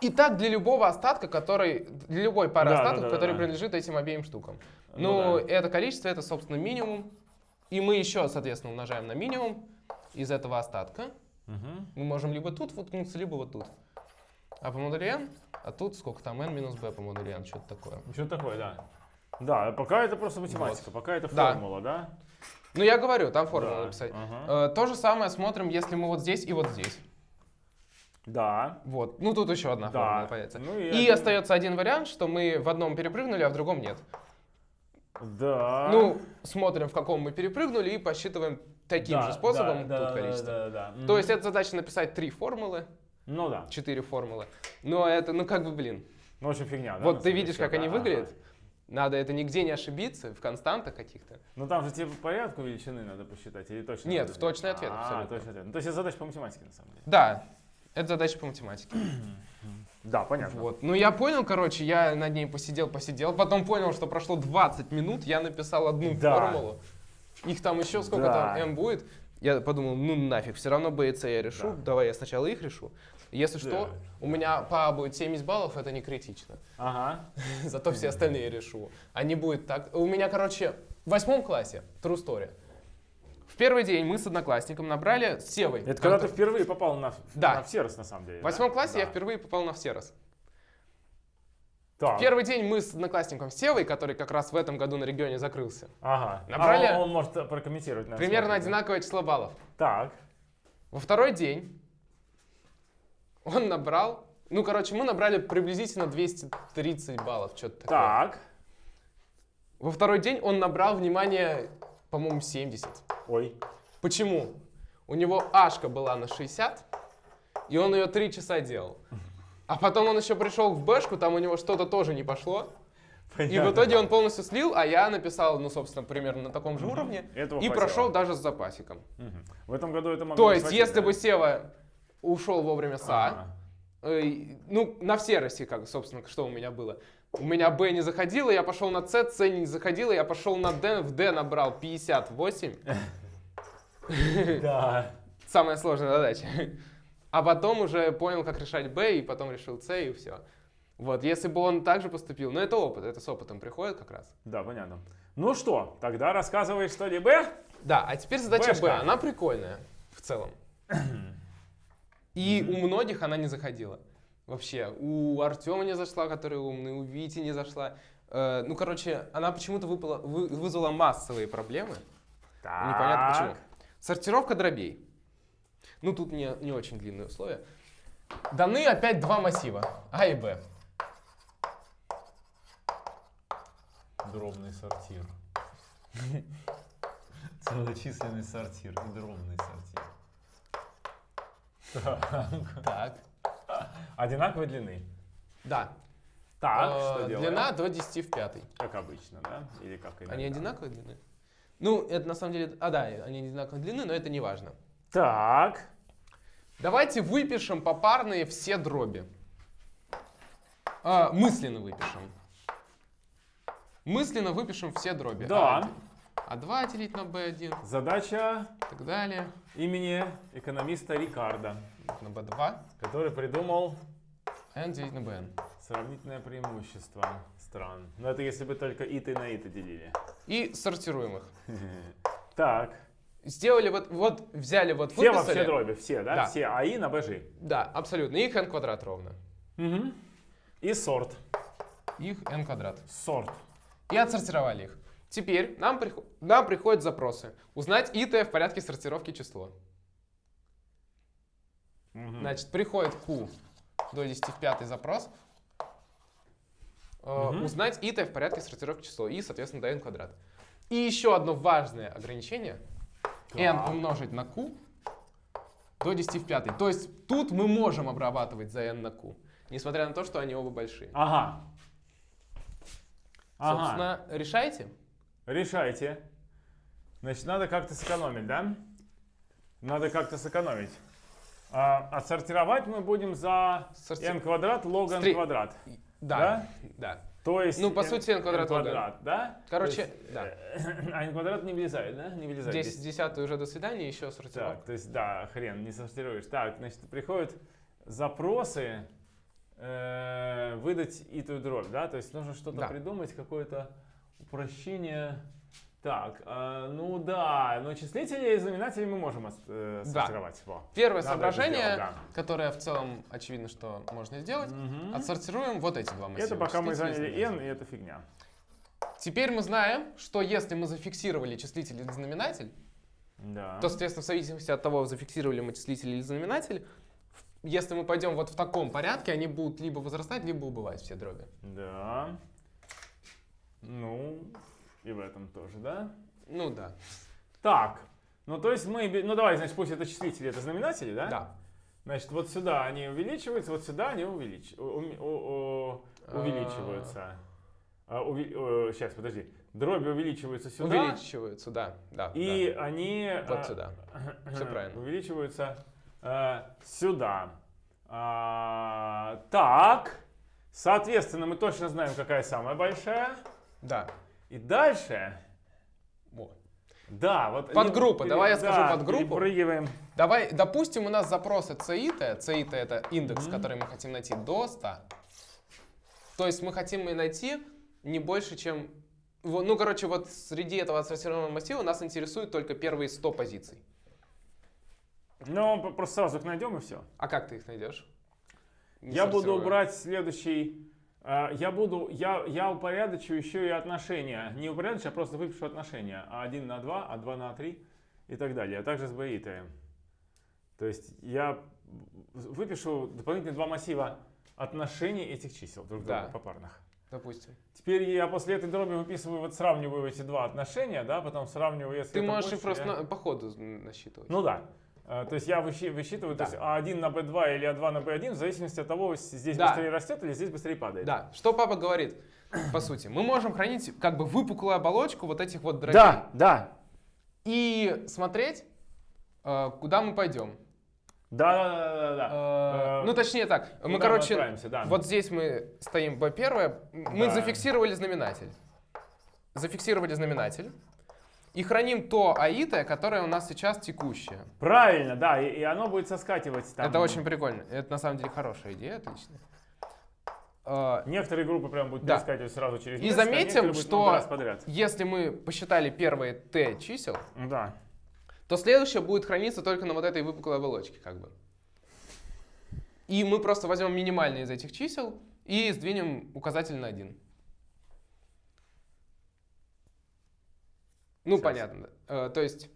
И так для любого остатка, который, для любой пары Да, да, остатков, да, который да. принадлежит этим обеим штукам. Ну Ну, да. это количество, это, собственно, минимум. И мы еще, соответственно, умножаем на минимум из этого остатка. Мгм. Мы можем либо тут воткнуться, либо вот тут. А по модулю n, а тут сколько там, n минус b по модулю n, что-то такое. Что такое, да. Да, пока это просто математика, пока это Да. формула, да? Ну, я говорю, там формулу Да, написать. ага. Э, то же самое смотрим, если мы вот здесь и вот здесь. Да. Вот. Ну, тут еще одна Да. формула появится. Ну и и один- остается один вариант, что мы в одном перепрыгнули, а в другом нет. Да. Ну, смотрим, в каком мы перепрыгнули, и посчитываем таким Да, же способом да, тут да, количество. Да, да, да. То есть это задача написать три формулы, Ну да. четыре формулы. Но это, ну как бы, блин. Ну, очень фигня, да? вот ты видишь, как да, они ага. выглядят. Надо это нигде не ошибиться, в константах каких-то. Ну там же тебе по порядку величины надо посчитать или точно? Нет, в точный ответ А, точный ответ. Ну, то есть это задача по математике на самом деле. Да, это задача по математике. Да, понятно. Вот. Ну я понял, короче, я над ней посидел, посидел, потом понял, что прошло 20 минут, я написал одну Да. формулу. Их там еще сколько Да. там m будет. Я подумал, ну нафиг, все равно b и c я решу, Да. давай я сначала их решу. Если Да. что, у меня по А будет 70 баллов, это не критично. Ага. Зато все остальные решу. А не будет так. У меня, короче, в восьмом классе, true story. В первый день мы с одноклассником набрали с Севой. Это когда ты впервые попал на, Да. на всерос, на самом деле. В восьмом да? классе я впервые попал на всерос. Так. Первый день мы с одноклассником Севой, который как раз в этом году на регионе закрылся. Ага. Набрали- А он, он может прокомментировать. Примерно смотрит, да? одинаковое число баллов. Так. Во второй день он набрал, ну, короче, мы набрали приблизительно 230 баллов, что-то такое. Так. Во второй день он набрал, внимание, по-моему, 70. Ой. Почему? У него ашка была на 60, и он ее 3 часа делал. А потом он еще пришел в бэшку, там у него что-то тоже не пошло. И в Понятно. итоге он полностью слил, а я написал, ну, собственно, примерно на таком же уровне. Этого И хватило. прошел даже с запасиком. Мгм. В этом году это могло То есть, если да? бы Сева ушел вовремя с А, Ага. э, ну, на все России, как, собственно, что у меня было. У меня Б не заходило, я пошел на С, С не заходило, я пошел на Д, в Д набрал 58. Да. Самая сложная задача. А потом уже понял, как решать Б, и потом решил С, и все. Вот, если бы он так же поступил, ну это опыт, это с опытом приходит как раз. Да, понятно. Ну что, тогда рассказывай что-либо. Да, а теперь задача Б, она прикольная в целом. И у многих она не заходила. Вообще, у Артема не зашла, который умный, у Вити не зашла. Э, ну, короче, она почему-то выпала- вы- вызвала массовые проблемы. Так. Непонятно почему. Сортировка дробей. Ну, тут не, не очень длинные условия. Даны опять два массива, А и Б. Дробный сортир. Целочисленный сортир и дробный сортир. Так. Одинаковой длины. Да. Так, Э, что делаем? Длина до 10 в пятый. Как обычно, да? Или как иногда? Они одинаковой длины? Ну, это на самом деле... А, да, они одинаковой длины, но это не важно. Так. Давайте выпишем попарные все дроби. А, мысленно выпишем. Мысленно выпишем все дроби. Да. А, 2 делить на b1 Задача и так далее. имени экономиста Рикардо, На b2. который придумал n делить на bn. сравнительное преимущество стран. Но это если бы только иты на иты делили. И сортируем их. Так. Сделали вот, вот взяли вот Все выписали. вообще дроби, все, да? Да. Все АИ на БЖ. Да, абсолютно. Их n квадрат ровно. Мгм. И сорт. Их n квадрат. Сорт. И отсортировали их. Теперь нам, приход- нам приходят запросы. Узнать ит в порядке сортировки число. Мгм. Значит, приходит Q до 10 в пятый запрос. Мгм. Узнать ит в порядке сортировки число. И, соответственно, до n квадрат. И еще одно важное ограничение. n Так. умножить на q до 10 в пятый. То есть тут мы можем обрабатывать за n на q. Несмотря на то, что они оба большие. Ага. Ага. Собственно, решайте. Решайте. Значит, надо как-то сэкономить, да? Надо как-то сэкономить. А, отсортировать мы будем за Сорти- n квадрат log n Стри- квадрат. Да, да. То есть Ну, по сути, n квадрат n. квадрат, да? Короче, То есть, да. э, А n квадрат не влезает, да? Не влезает. 10 здесь. десятый уже до свидания, еще сортировка. Так, то есть, да, хрен, не сортируешь. Так, значит, приходят запросы э, выдать и ту дробь, да? То есть нужно что-то Да. придумать, какое-то упрощение. Так, э, ну да, но числители и знаменатели мы можем э, Да. сортировать. Во. Первое Надо соображение, сделать, да. которое в целом очевидно, что можно сделать, Мгм. отсортируем вот эти два массива. Это пока мы заняли n, и это фигня. Теперь мы знаем, что если мы зафиксировали числитель или знаменатель, Да. то, соответственно, в зависимости от того, зафиксировали мы числитель или знаменатель, если мы пойдем вот в таком порядке, они будут либо возрастать, либо убывать все дроби. Да. Ну, и в этом тоже, да? Ну да. Так, ну то есть мы, ну давай, значит, пусть это числители, это знаменатели, да? Да. Значит, вот сюда они увеличиваются, вот сюда они увелич... у- у- у- у- увеличиваются. сейчас, подожди. Дроби увеличиваются сюда. Увеличиваются, да. да И они... Вот а, сюда. Всё правильно. Увеличиваются э, сюда. А, так, соответственно, мы точно знаем, какая самая большая. Да. И дальше... Вот. Да, вот... Подгруппа, пере- давай я скажу да, подгруппу. Перепрыгиваем. Давай, допустим, у нас запросы CIT, CIT это индекс, Мгм. который мы хотим найти до 100. То есть мы хотим и найти не больше, чем... Ну, короче, вот среди этого отсортированного массива нас интересуют только первые 100 позиций. Ну, просто сразу их найдем и все. А как ты их найдешь? Не Я буду брать следующий. Э, Я буду, я, я упорядочу еще и отношения. Не упорядочу, а просто выпишу отношения. А1 на 2, а 2 на 3 и так далее. А также с БИТ. То есть я выпишу дополнительные два массива отношений этих чисел друг к другу Да. попарных. Допустим. Теперь я после этой дроби выписываю, вот сравниваю эти два отношения, да, потом сравниваю, если Ты можешь их больше, просто я- по ходу насчитывать. Ну да. Э, То есть я высчитываю, Да. то есть А1 на B2 или А2 на B1 в зависимости от того, здесь Да. быстрее растет или здесь быстрее падает. Да, что папа говорит, по сути. Мы можем хранить как бы выпуклую оболочку вот этих вот дробей. Да, да. И смотреть, э, куда мы пойдем. Да, да, да, да, да. Э, Э, Ну, точнее так, куда мы, короче, отправимся, да. вот здесь мы стоим B1, мы Да. зафиксировали знаменатель. Зафиксировали знаменатель. И храним то аитое, которое у нас сейчас текущее. Правильно, да, и, и оно будет соскакивать там. Это очень прикольно. Это на самом деле хорошая идея, отличная. Некоторые группы прям будут Да. перескакивать сразу через И несколько, а заметим, будут что-. Если мы посчитали первые t чисел, Да. то следующее будет храниться только на вот этой выпуклой оболочке, как бы. И мы просто возьмем минимальные из этих чисел и сдвинем указатель на 1. Ну, Сейчас. понятно. Э, то есть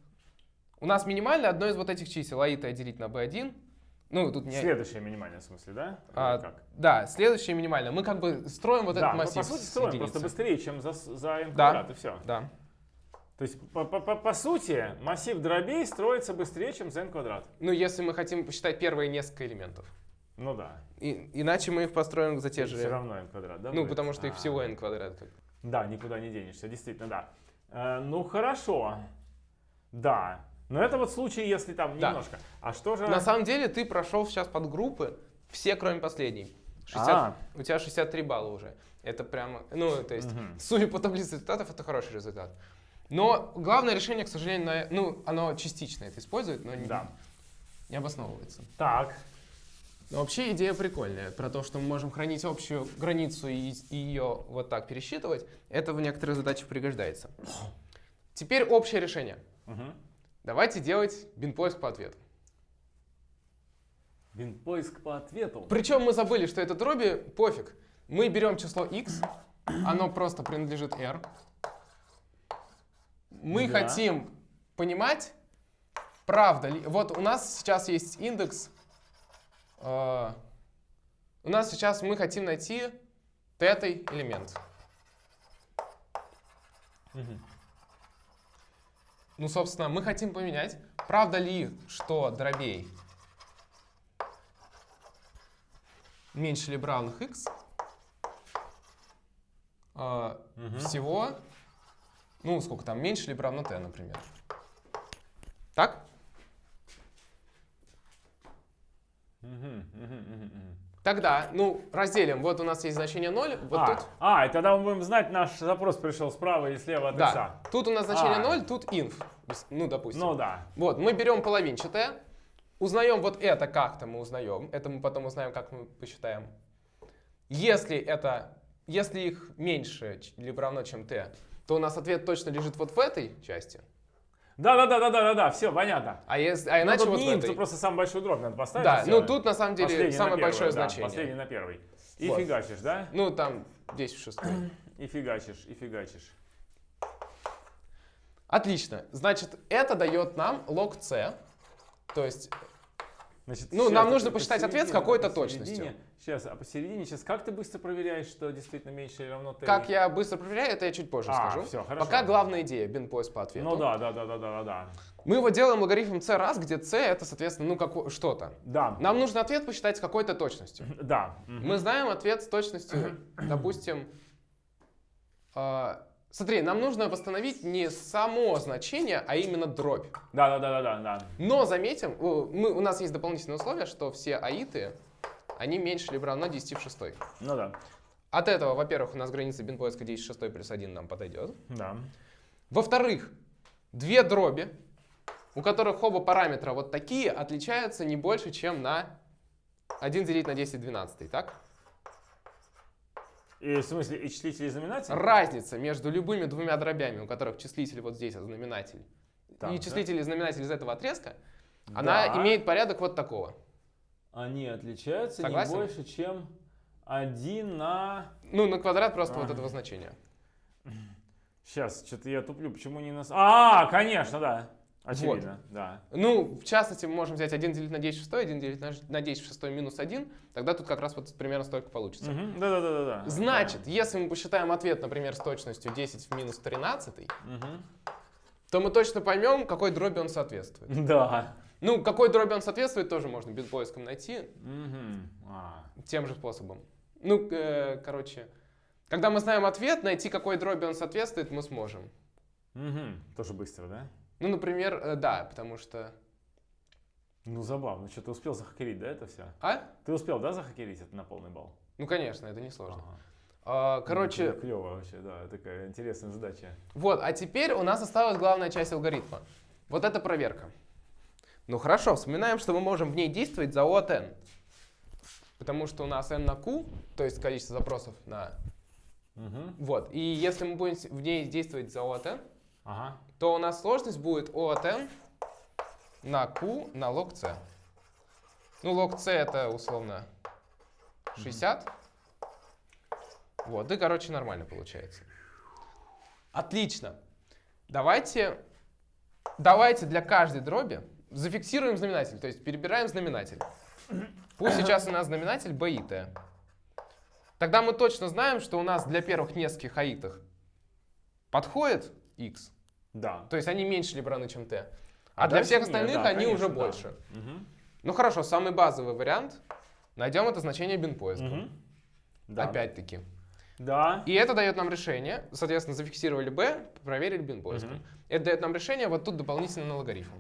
у нас минимальное одно из вот этих чисел, а это делить на b1. Ну, тут не... Следующее минимальное в смысле, да? А, как? Да, следующее минимальное. Мы как бы строим вот да, этот массив по сути строим единицы. просто быстрее, чем за, за n Да. квадрат, и все. Да. То есть, по, по- по- по сути, массив дробей строится быстрее, чем за n квадрат. Ну, если мы хотим посчитать первые несколько элементов. Ну да. И- иначе мы их построим за те же... Все равно n квадрат, да? Ну, будет? потому что их А. всего n квадрат. как. Да, никуда не денешься, действительно, да. Э, ну хорошо, да. Но это вот случай, если там Да. немножко. А что же... На самом деле ты прошел сейчас подгруппы, все кроме последней. 60 А. У тебя 63 балла уже. Это прямо, ну, то есть, Мгм. судя по таблице результатов, это хороший результат. Но главное решение, к сожалению, на- ну, оно частично это использует, но не, Да. не обосновывается. Так, Но вообще идея прикольная, про то, что мы можем хранить общую границу и, и ее вот так пересчитывать, это в некоторых задачах пригождается. Теперь общее решение. Мгм. Давайте делать бинпоиск по ответу. Винпоиск по ответу. Причем мы забыли, что это дроби, пофиг. Мы берем число x, оно просто принадлежит r. Мы Да. хотим понимать, правда ли... Вот у нас сейчас есть индекс... э, у нас сейчас мы хотим найти тетый элемент. Мгм. Ну, собственно, мы хотим поменять, правда ли, что дробей меньше либо равных x э, Мгм. всего, ну, сколько там, меньше либо равно t, например. Так? Тогда, ну, разделим. Вот у нас есть значение 0, вот а, тут. а, и тогда мы будем знать, наш запрос пришел справа и слева от Да, икса. тут у нас значение А. 0, тут inf. Ну, допустим. Ну да. Вот, мы берем половинчатое, узнаем вот это как-то мы узнаем, это мы потом узнаем, как мы посчитаем. Если это, если их меньше либо равно, чем t, то у нас ответ точно лежит вот в этой части, Да, да, да, да, да, да, да, все, понятно. а, если, а Ну, иначе тут вот не этой. тут просто самый большой дробь надо поставить. Да, ну тут на самом деле Последний самое первый, большое да, значение. Последний на первый. И Вот. фигачишь, да? Ну там 10 в 6. И фигачишь, и фигачишь. Отлично. Значит, это дает нам log c. То есть, Значит, Ну, нам а нужно по- посчитать ответ с какой-то точностью. Сейчас, а посередине сейчас как ты быстро проверяешь, что действительно меньше или равно t? как я быстро проверяю, это я чуть позже А, скажу. всё, хорошо. Пока главная идея, bin поиск по ответу. Ну да, да, да, да, да, да. Мы его делаем логарифм c раз, где c это, соответственно, ну како- что-то. Да, Нам нужно ответ посчитать с какой-то точностью. да. Мы знаем ответ с точностью, допустим, э, смотри, нам нужно восстановить не само значение, а именно дробь. Да, да, да, да, да. Но заметим, у, мы, у нас есть дополнительное условие, что все аиты, они меньше либо равно 10 в 6. Ну да, От этого, во-первых, у нас граница бин поиска 10 в 6 плюс 1 нам подойдет. да. Во-вторых, две дроби, у которых оба параметра вот такие, отличаются не больше, чем на 1 делить на 10 в 12, так? И в смысле и числитель и знаменатель? Разница между любыми двумя дробями, у которых числитель вот здесь, а знаменатель, Так, и да. числитель и знаменатель из этого отрезка, она Да. имеет порядок вот такого. Они отличаются Согласен? не больше, чем 1 на... Ну, на квадрат просто вот Ага. этого значения. Сейчас, что-то я туплю, почему не на... А, конечно, да. Очевидно, да. Ну, в частности, мы можем взять 1 делить на 10 в 6, 1 делить на- на 10 в 6 минус 1, тогда тут как раз вот примерно столько получится. Мгм, Да-да-да-да. Значит, если мы посчитаем ответ, например, с точностью 10 в минус 13, Мгм. то мы точно поймем, какой дроби он соответствует. Да. Ну, какой дроби он соответствует, тоже можно без поиском найти Мгм. А. тем же способом. Ну, э, короче, когда мы знаем ответ, найти, какой дроби он соответствует, мы сможем. Мгм. Тоже быстро, да? Ну, например, э, да, потому что... Ну, забавно. Что, ты успел захакерить, да, это все? А? Ты успел, да, захакерить это на полный балл? Ну, конечно, это несложно. Ага. А, короче, Клево вообще, да, такая интересная задача. Вот, а теперь у нас осталась главная часть алгоритма. Вот это проверка. Ну хорошо, вспоминаем, что мы можем в ней действовать за O от n. Потому что у нас n на q, то есть количество запросов на... Мгм. Вот, и если мы будем в ней действовать за O от n, Ага. то у нас сложность будет O от n на q на log c. Ну, log c это условно 60. Вот, и, короче, нормально получается. Отлично. Давайте, давайте для каждой дроби зафиксируем знаменатель, то есть перебираем знаменатель. Пусть сейчас у нас знаменатель b и t. Тогда мы точно знаем, что у нас для первых нескольких аитах подходит x, Да. то есть они меньше либо равны, чем t. А А, для всех нет, остальных да, они уже конечно, да. больше. Мгм. Ну хорошо, самый базовый вариант. Найдем это значение бин поиска. Мгм. Да. Опять-таки. Да. И это дает нам решение, соответственно, зафиксировали b, проверили бин поиском. Мгм. Это дает нам решение вот тут дополнительно на логарифм.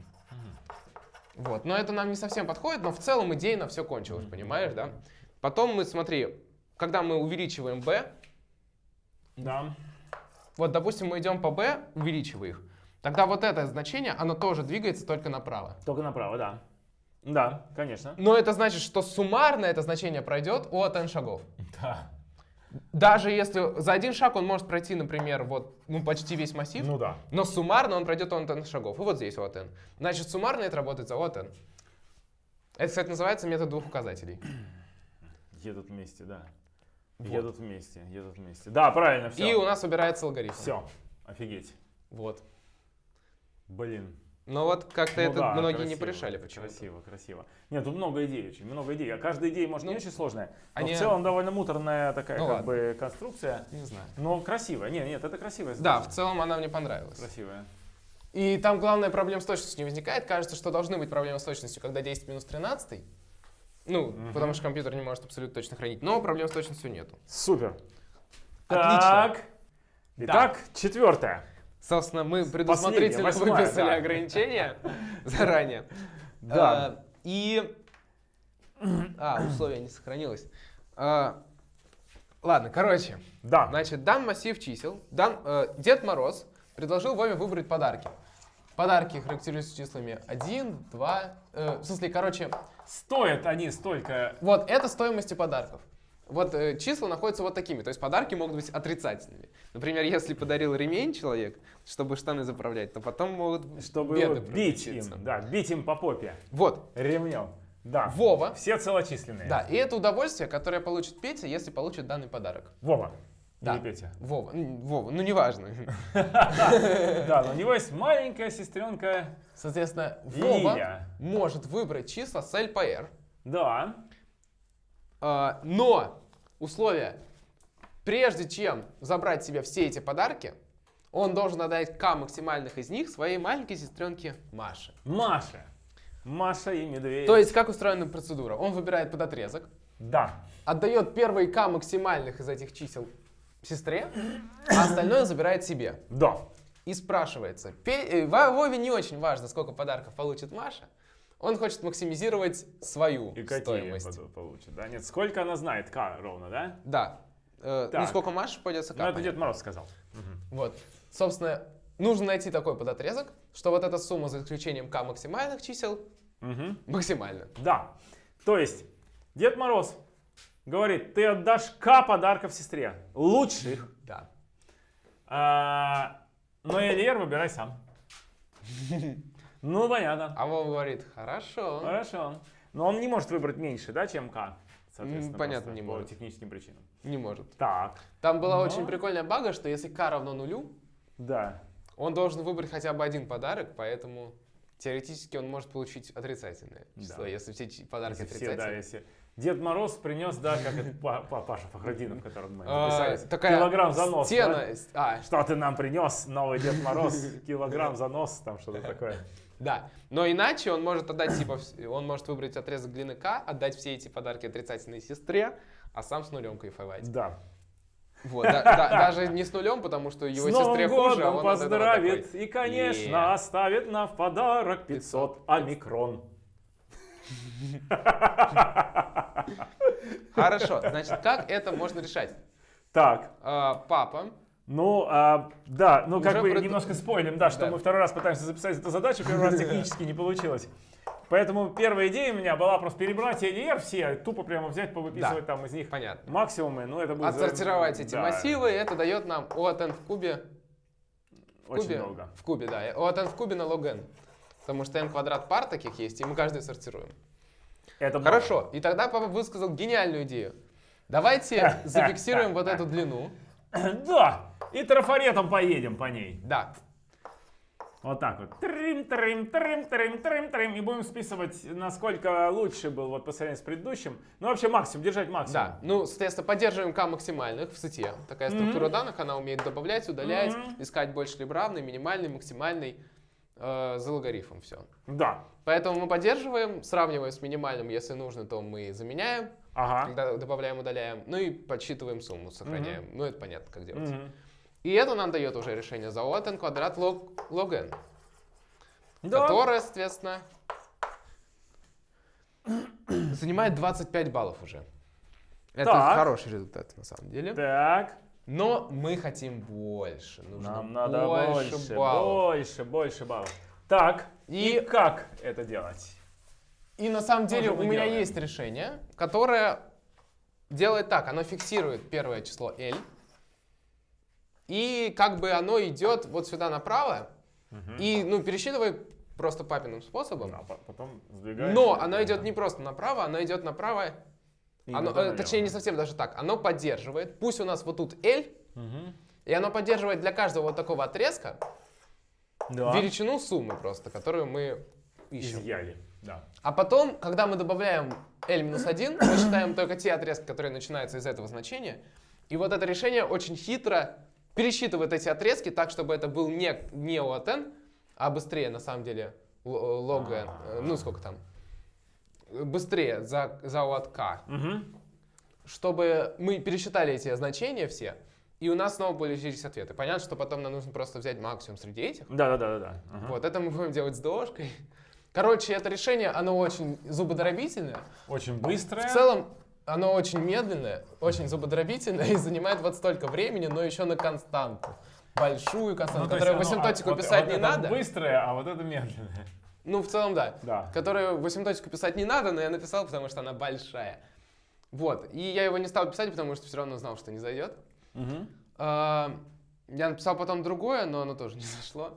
Вот, но это нам не совсем подходит, но в целом идейно все кончилось, понимаешь, да? Потом мы, смотри, когда мы увеличиваем b, Да. Вот, допустим, мы идем по b, увеличивая их, тогда вот это значение, оно тоже двигается только направо. Только направо, да. Да, конечно. Но это значит, что суммарно это значение пройдет от n шагов. Да. Даже если за один шаг он может пройти, например, вот ну, почти весь массив, Ну да. но суммарно он пройдет от n шагов. И вот здесь от n. Значит, суммарно это работает за от n. Это, кстати, называется метод двух указателей. Едут вместе, да. Вот. Едут вместе, едут вместе. Да, правильно, все. И у нас убирается алгоритм. Все. Офигеть. Вот. Блин. Но вот как-то Ну это да, многие не красиво, порешали почему-то. Красиво, красиво. Нет, тут много идей очень, много идей. А каждая идея, может, не Ну, очень сложная, но они- в целом довольно муторная такая Ну как ладно. бы конструкция. Не знаю. Но красивая. Нет, нет, это красивая Да, в целом она мне понравилась. Красивая. И там главная проблема с точностью не возникает. Кажется, что должны быть проблемы с точностью, когда 10 минус 13. Ну, Мгм. потому что компьютер не может абсолютно точно хранить. Но проблем с точностью нету. Супер. Отлично. Так. Итак, четвертое. Собственно, мы предусмотрительно восьмая, выписали да. ограничения заранее. Да. А, И А, условие не сохранилось. А, ладно, короче. Да. Значит, дан массив чисел. Дан, э, Дед Мороз предложил Вове выбрать подарки. Подарки характеризуются числами 1, 2... э, в смысле, короче, Стоят они столько... вот это стоимости подарков. Вот э, числа находятся вот такими. То есть подарки могут быть отрицательными. Например, если подарил ремень человек, чтобы штаны заправлять, то потом могут Чтобы беды его бить им. Да, бить им по попе. Вот, Ремнем. Да. Вова. Все целочисленные. Да, и это удовольствие, которое получит Петя, если получит данный подарок. Вова. Да. Или Петя. Вова, Вова, ну неважно. Да, но у него есть маленькая сестренка Соответственно, Вова может выбрать числа с L по R, Да. а, но условие, прежде чем забрать себе все эти подарки, он должен отдать К максимальных из них своей маленькой сестренке Маше. Маша. Маша и медведь. То есть, как устроена процедура? Он выбирает под отрезок, Да. отдает первые К максимальных из этих чисел сестре, а остальное забирает себе. Да. И спрашивается, э, Во- Вове не очень важно, сколько подарков получит Маша, он хочет максимизировать свою И стоимость. получит, да? Нет, сколько она знает? К ровно, да? Да. Э, ну, сколько Маша пойдется Ну, это. Дед Мороз сказал. Вот. Собственно, нужно найти такой подотрезок, что вот эта сумма за исключением К максимальных чисел Мгм. максимальна. Да. То есть, Дед Мороз говорит, ты отдашь К подарков сестре. Лучших. Да. А, но Эльер выбирай сам. Ну, понятно. А Вова говорит, хорошо. Хорошо. Но он не может выбрать меньше, да, чем К. Соответственно, понятно, не по может. техническим причинам. Не может. Так, Там была Но- очень прикольная бага, что если К равно нулю, да. он должен выбрать хотя бы один подарок, поэтому теоретически он может получить отрицательное число, Да. если все подарки Если все, да, отрицательные. если... Дед Мороз принес, да, как это Па- Па- Паша Фахрудинов, которого мы А, записались. такая Килограмм за нос, стена. да? с- А, Что ты нам принес, новый Дед Мороз? Килограмм за нос, там что-то такое. да. Но иначе он может отдать, типа, он может выбрать отрезок длины К, отдать все эти подарки отрицательной сестре, а сам с нулем кайфовать. Да. Вот, да- да- даже не с нулем, потому что его С Новым сестре хуже, а годом он от этого поздравит такой, и, конечно, «Е». оставит нам в подарок 500 омикрон. Хорошо, значит, как это можно решать? Так, А, Папа, ну, а, да, ну как бы прод- немножко спойлим, да, что Да. мы второй раз пытаемся записать эту задачу, первый раз технически не получилось. Поэтому первая идея у меня была просто перебрать LR все, тупо прямо взять, повыписывать там из них понятно. максимумы, ну это будет... за- Отсортировать эти да, массивы, это дает нам O от n в кубе. В Очень кубе, долго. В кубе, да. O от n в кубе на log n. Потому что n квадрат пар таких есть, и мы каждый сортируем. Это много. Хорошо, и тогда папа высказал гениальную идею. Давайте зафиксируем вот эту длину. Да, и трафаретом поедем по ней. Да, Вот так вот. Трим, трим, трим, трим, трим, трим. И будем списывать, насколько лучше был вот по сравнению с предыдущим. Ну, вообще максимум, держать максимум. да. Ну, соответственно, поддерживаем k максимальных в сети. Такая структура данных, она умеет добавлять, удалять, Мгм. искать больше либо равный, минимальный, максимальный, э, за логарифмом все. Да. Поэтому мы поддерживаем, сравниваем с минимальным, если нужно, то мы заменяем, Ага. когда добавляем, удаляем, ну и подсчитываем сумму, сохраняем. Ну, это понятно, как делать. Мгм. И это нам дает уже решение за от n квадрат log, log n, Да. которое, соответственно, занимает 25 баллов уже. Это Так. хороший результат, на самом деле. Так. Но мы хотим больше. Нужно Нам надо больше, больше, баллов. больше, больше баллов. Так. И, И- как это делать? И на самом деле у меня делаем. есть решение, которое делает так. Оно фиксирует первое число L. И как бы оно идет вот сюда направо. И, ну, пересчитывай просто папиным способом. А по- потом сдвигаешь. Но оно идет не просто направо, оно идет направо. Оно, э, точнее, не совсем даже так. Оно поддерживает. Пусть у нас вот тут L, Мгм. и оно поддерживает для каждого вот такого отрезка Да. величину суммы просто, которую мы ищем. Изъяли. Да. А потом, когда мы добавляем L-1, мы считаем только те отрезки, которые начинаются из этого значения. И вот это решение очень хитро пересчитывает эти отрезки так, чтобы это был не, не от n, а быстрее, на самом деле, л- log n. э, Ну, сколько там? Быстрее за, за k. Мгм. Чтобы мы пересчитали эти значения все, и у нас снова получились ответы. Понятно, что потом нам нужно просто взять максимум среди этих. Да, да, да, да, да. Ага. Вот, это мы будем делать с дошкой. Короче, это решение, оно очень зубодробительное. Очень быстрое. В целом, оно очень медленное, очень зубодробительное и занимает вот столько времени, но еще на константу. Большую константу, Ну, которую в асимптотику вот- писать вот не надо. быстрое, а вот это медленное. Ну, в целом, да. Да. Которую в асимптотику писать не надо, но я написал, потому что она большая. Вот. И я его не стал писать, потому что все равно знал, что не зайдет. Мгм. А, Я написал потом другое, но оно тоже не зашло.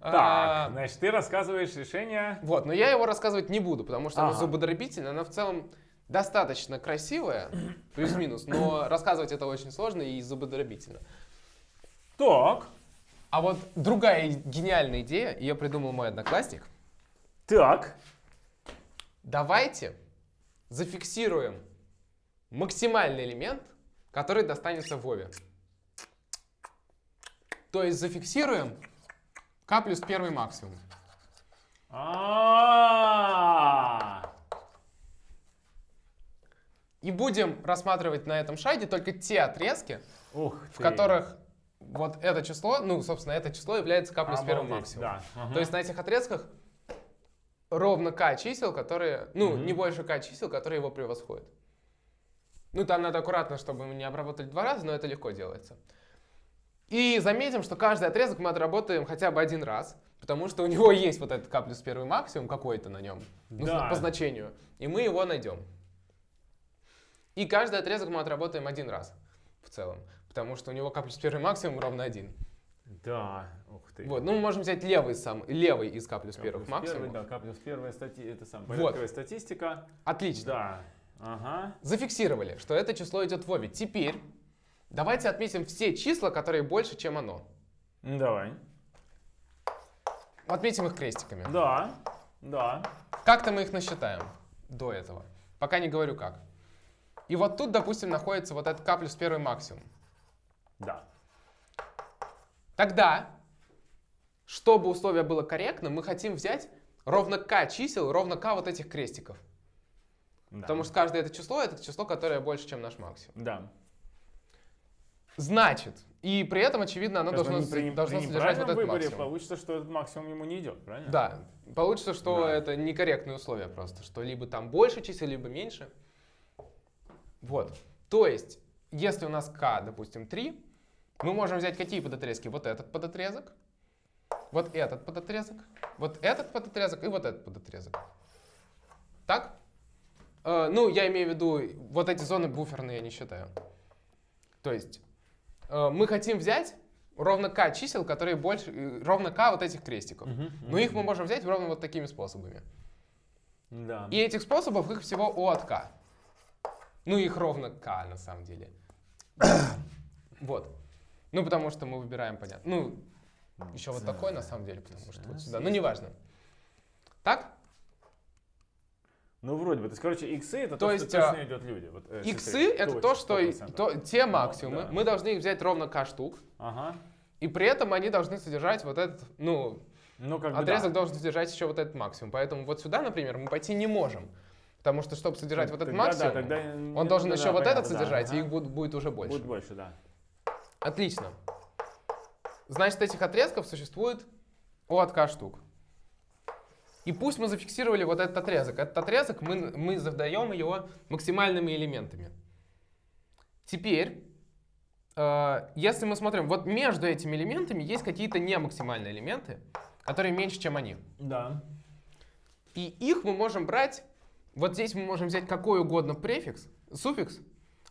Так, А, значит, ты рассказываешь решение. Вот, но я его рассказывать не буду, потому что оно Ага. зубодробительное, оно в целом достаточно красивое, плюс-минус, но рассказывать это очень сложно и зубодробительно. Так, А вот другая гениальная идея, ее придумал мой одноклассник. так. Давайте зафиксируем максимальный элемент, который достанется Вове. То есть зафиксируем k плюс первый максимум. А, И будем рассматривать на этом шаге только те отрезки, Ух в ты. которых вот это число, ну, собственно, это число является k плюс первым максимумом. Да. ага. То есть на этих отрезках ровно k чисел, которые, ну, Мгм. не больше k чисел, которые его превосходят. Ну, там надо аккуратно, чтобы мы не обработали два раза, но это легко делается. И заметим, что каждый отрезок мы отработаем хотя бы один раз, потому что у него есть вот этот k плюс первый максимум какой-то на нем, ну, Да. по значению, и мы его найдем. И каждый отрезок мы отработаем один раз в целом, потому что у него k плюс первый максимум ровно один. Да, ух ты. Вот, ну мы можем взять левый, сам, левый из k плюс К первых максимумов. первый, да, К плюс первая стати... это сам, Вот. порядковая статистика. Отлично. Да. Ага. Зафиксировали, что это число идет в Вове. Теперь давайте отметим все числа, которые больше, чем оно. Давай. Отметим их крестиками. Да. Да. Как-то мы их насчитаем до этого. Пока не говорю как. И вот тут, допустим, находится вот этот k плюс первый максимум. Да. Тогда, чтобы условие было корректным, мы хотим взять ровно k чисел, ровно k вот этих крестиков. да. Потому что каждое это число, это число, которое больше, чем наш максимум. Да. Значит, и при этом, очевидно, оно должно, при, должно при содержать вот этот выборе максимум. получится, что этот максимум ему не идет, правильно? Да, получится, что Да. это некорректные условия просто, что либо там больше чисел, либо меньше. Вот. То есть, если у нас k, допустим, 3, мы можем взять какие подотрезки? Вот этот подотрезок, вот этот подотрезок, вот этот подотрезок и вот этот подотрезок. Так? Э, ну, я имею в виду, вот эти зоны буферные я не считаю. То есть, э, мы хотим взять ровно k чисел, которые больше, э, ровно k вот этих крестиков. Мгм, Но их мы можем взять ровно вот такими способами. Да. И этих способов их всего O от K. Ну, их ровно K на самом деле. Вот. Ну, потому что мы выбираем, понятно. Ну, еще вот такой на самом деле, потому что вот сюда. Ну, неважно. Так? Ну, вроде бы. То есть, короче, иксы это То то, есть, что точно а, идет люди. Вот, э, Иксы это то, что и- 100%. то- те максимумы. да. Мы должны их взять ровно K штук. Ага. И при этом они должны содержать вот этот, ну, Ну, как бы отрезок да. должен содержать еще вот этот максимум. Поэтому вот сюда, например, мы пойти не можем. Потому что, чтобы содержать вот этот Тогда да, максимум, тогда, он должен да, еще да, вот понятно, этот да, содержать, и ага. их будет, будет уже больше. Будет больше, да. Отлично. Значит, этих отрезков существует от k штук. И пусть мы зафиксировали вот этот отрезок. Этот отрезок мы, мы задаем его максимальными элементами. Теперь, э, если мы смотрим, вот между этими элементами есть какие-то немаксимальные элементы, которые меньше, чем они. Да. И их мы можем брать, вот здесь мы можем взять какой угодно префикс, суффикс,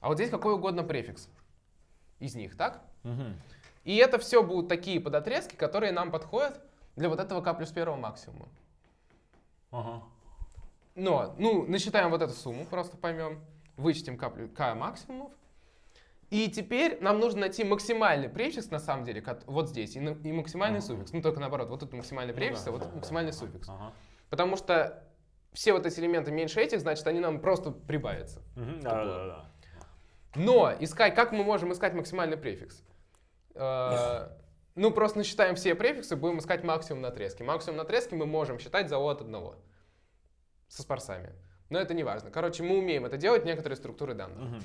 а вот здесь какой угодно префикс из них, так? Мгм. И это все будут такие подотрезки, которые нам подходят для вот этого k плюс первого максимума. Ага. Но, ну, насчитаем вот эту сумму, просто поймем. Вычтем k, k максимумов. И теперь нам нужно найти максимальный префикс, на самом деле, вот здесь, и, и максимальный Ага. суффикс. Ну, только наоборот, вот тут максимальный Ну префикс, да, а вот да, максимальный да. суффикс. Ага. Потому что все вот эти элементы меньше этих, значит, они нам просто прибавятся. Мгм, Да, да, да. Но искать, как мы можем искать максимальный префикс? Э, Ну, просто насчитаем все префиксы, будем искать максимум на отрезке. Максимум на отрезке мы можем считать за O от одного. Со спарсами. Но это не важно. Короче, мы умеем это делать, некоторые структуры данных.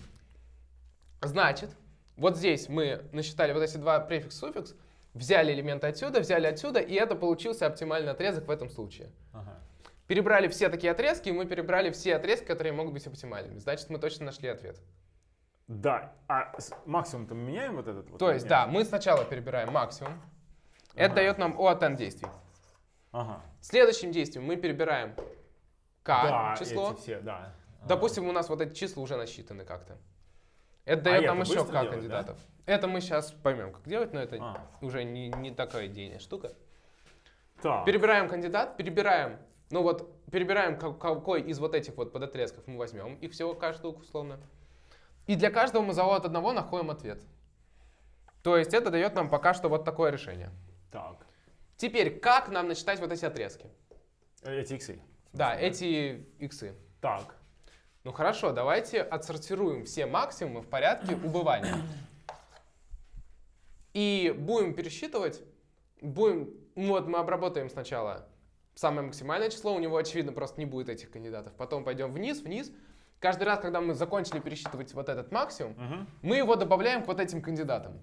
Значит, вот здесь мы насчитали вот эти два префикс-суффикс, взяли элементы отсюда, взяли отсюда, и это получился оптимальный отрезок в этом случае. Ага. Перебрали все такие отрезки, и мы перебрали все отрезки, которые могут быть оптимальными. Значит, мы точно нашли ответ. Да. А максимум-то мы меняем вот этот? вот То есть, да, мы сначала перебираем максимум. Это Ага. дает нам O от n действий. Ага. Следующим действием мы перебираем k да, число. эти все, да. Допустим, у нас вот эти числа уже насчитаны как-то. Это А дает это нам еще k делать, кандидатов. Это мы сейчас поймем, как делать, но это А. уже не, не такая идейная штука. Так. Перебираем кандидат, перебираем, ну вот, перебираем ка- какой из вот этих вот подотрезков мы возьмем, их всего каждую условно. И для каждого мы за O от одного находим ответ. То есть это дает нам пока что вот такое решение. Так. Теперь, как нам насчитать вот эти отрезки? Э, Эти иксы. Да, эти иксы. Так. Ну хорошо, давайте отсортируем все максимумы в порядке убывания. И будем пересчитывать, будем, ну вот мы обработаем сначала самое максимальное число, у него, очевидно, просто не будет этих кандидатов. Потом пойдем вниз, вниз. Каждый раз, когда мы закончили пересчитывать вот этот максимум, Мгм. мы его добавляем к вот этим кандидатам.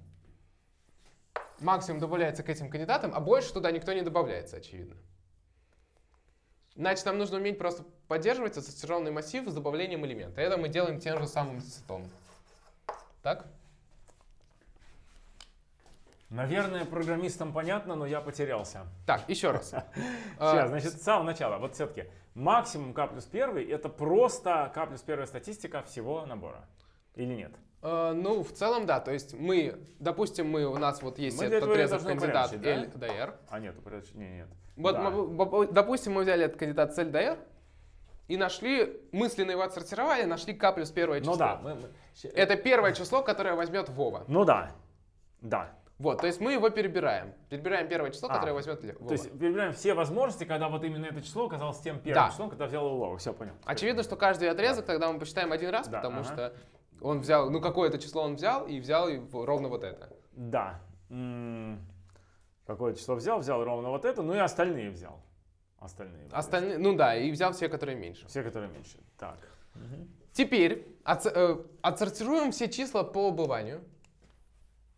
Максимум добавляется к этим кандидатам, а больше туда никто не добавляется, очевидно. Значит, нам нужно уметь просто поддерживать ассоциированный массив с добавлением элемента. Это мы делаем тем же самым сетом. Так? Наверное, программистам понятно, но я потерялся. Так, еще раз. Сейчас, А, значит, с самого начала. Вот все-таки максимум k плюс 1 это просто k плюс 1 статистика всего набора. Или нет? э, Ну, в целом, да. То есть мы, допустим, мы, у нас вот есть Мы этот отрезок кандидат L до R. А нет, упорядочить- не, нет. Вот, Да. мы- допустим, мы взяли этот кандидат L до R и нашли, мысленно его отсортировали, нашли k плюс первое число. Ну да. мы- мы- Это первое число, которое возьмет Вова. Ну да. Да. Вот, то есть мы его перебираем. Перебираем первое число, А, которое возьмет Вова. То есть перебираем все возможности, когда вот именно это число оказалось тем первым Да. числом, когда взял Улова. Все, понял. Очевидно, что каждый отрезок тогда мы посчитаем один раз, Да, потому ага. что он взял, ну какое-то число он взял и взял его ровно вот это. Да. М, Какое число взял? Взял ровно вот это, ну и остальные взял. Остальные. Остальные, ну да, и взял все, которые меньше. Все, которые меньше. Так. Теперь отс- э, отсортируем все числа по убыванию.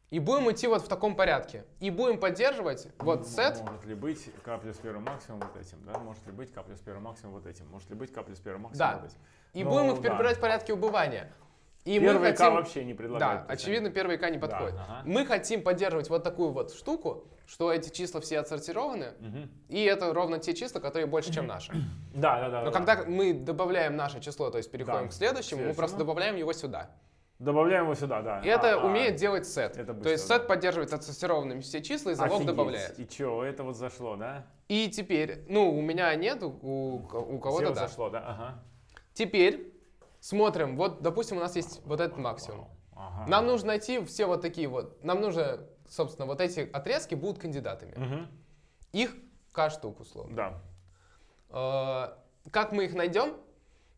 И будем идти вот в таком порядке. И будем поддерживать вот set. Может ли быть k плюс первый максимум вот этим, да? Может ли быть k плюс первый максимум вот этим? Может ли быть k плюс первый максимум Да. вот этим? И Ну, будем их да. перебирать в порядке убывания. И Первый мы хотим... вообще не Да, предлагает. очевидно, первый К не Да, подходит. ага. Мы хотим поддерживать вот такую вот штуку, что эти числа все отсортированы, Мгм. и это ровно те числа, которые больше, чем наши. Да, да, да. Но да, когда да. мы добавляем наше число, то есть переходим Да, к следующему, мы следующему. просто добавляем его сюда. Добавляем его сюда, да. И это А, а, умеет делать сет. это то есть быстро, сет да. поддерживает отсортированными все числа и залог офигеть. добавляет. И чё, это вот зашло, да? И теперь, ну, у меня нет, у, у- кого-то да. зашло, да? Ага. Теперь смотрим, вот, допустим, у нас есть вот этот максимум. Ага. Нам нужно найти все вот такие вот, нам нужно, собственно, вот эти отрезки будут кандидатами. Мгм. Их к штук, условно. Да. Э, Как мы их найдем?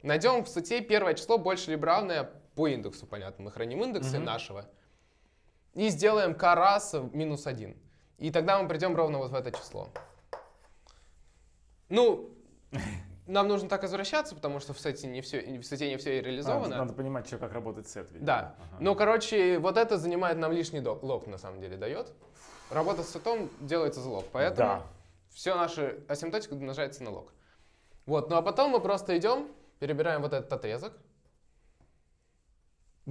Найдем в сети первое число больше либо равное по индексу, понятно. Мы храним индексы Мгм. нашего. И сделаем k раз минус 1. И тогда мы придем ровно вот в это число. Ну, нам нужно так возвращаться, потому что в сети не все, в сети не все А, реализовано. Надо понимать, что, как работает сет. ведь. Да. Ага. Ну, короче, вот это занимает нам лишний док- лог, на самом деле, дает. Работа с сетом делается за лог, поэтому Да. все наши асимптотика умножается на лог. Вот, ну а потом мы просто идем, перебираем вот этот отрезок.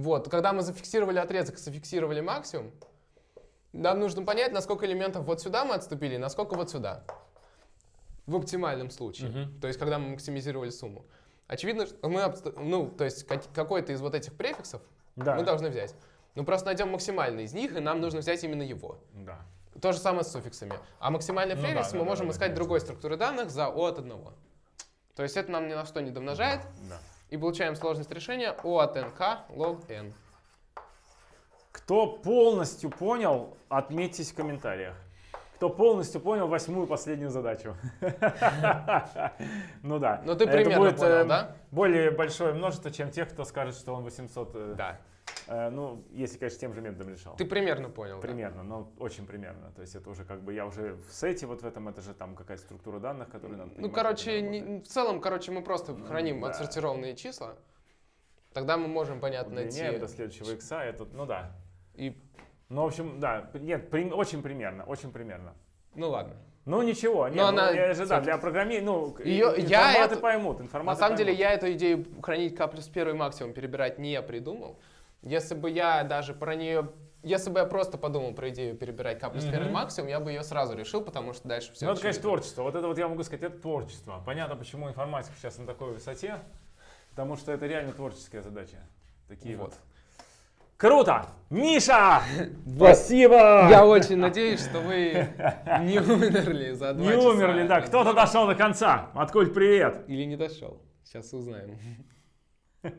Вот, когда мы зафиксировали отрезок, зафиксировали максимум, нам нужно понять, на сколько элементов вот сюда мы отступили, и на сколько вот сюда. В оптимальном случае. Мгм. То есть, когда мы максимизировали сумму. Очевидно, что мы, ну, то есть как- какой-то из вот этих префиксов Да. мы должны взять. Ну, просто найдем максимальный из них, и нам нужно взять именно его. Да. То же самое с суффиксами. А максимальный Ну префикс да, мы да, можем да, искать да. другой структуры данных за O от 1. То есть это нам ни на что не домножает, Да. И получаем сложность решения O от nk log n. Кто полностью понял, отметьтесь в комментариях. Кто полностью понял восьмую последнюю задачу. Ну да. Ну ты примерно понял, э, да? Более большое множество, чем тех, кто скажет, что он 800. э, Да. Э, Ну, если, конечно, тем же методом решал. Ты примерно понял. да? Примерно, но очень примерно. То есть это уже как бы я уже в сете вот в этом, это же там какая-то структура данных, которую надо Ну, короче, не- в целом, короче, мы просто храним да. отсортированные числа. Тогда мы можем, понятно, найти до следующего икса, это, ну да. и Ну, в общем, да, нет, при- очень примерно, очень примерно. Ну ладно. Ну ничего, нет, Но ну, она я же, да, для программирования, ну, и- я это- поймут, На информаты самом деле поймут. я эту идею хранить К плюс первый максимум перебирать не придумал. Если бы я даже про нее... Если бы я просто подумал про идею перебирать К плюс первый Мгм. максимум, я бы ее сразу решил, потому что дальше все Ну, это, конечно, творчество. Вот это вот я могу сказать, это творчество. Понятно, почему информатика сейчас на такой высоте. Потому что это реально творческая задача. Такие вот. Вот. Круто! Миша! Спасибо! Я очень надеюсь, что вы не умерли за два Не часа умерли, да. от Кто-то дошел до конца. Откуль привет. Или не дошел. Сейчас узнаем.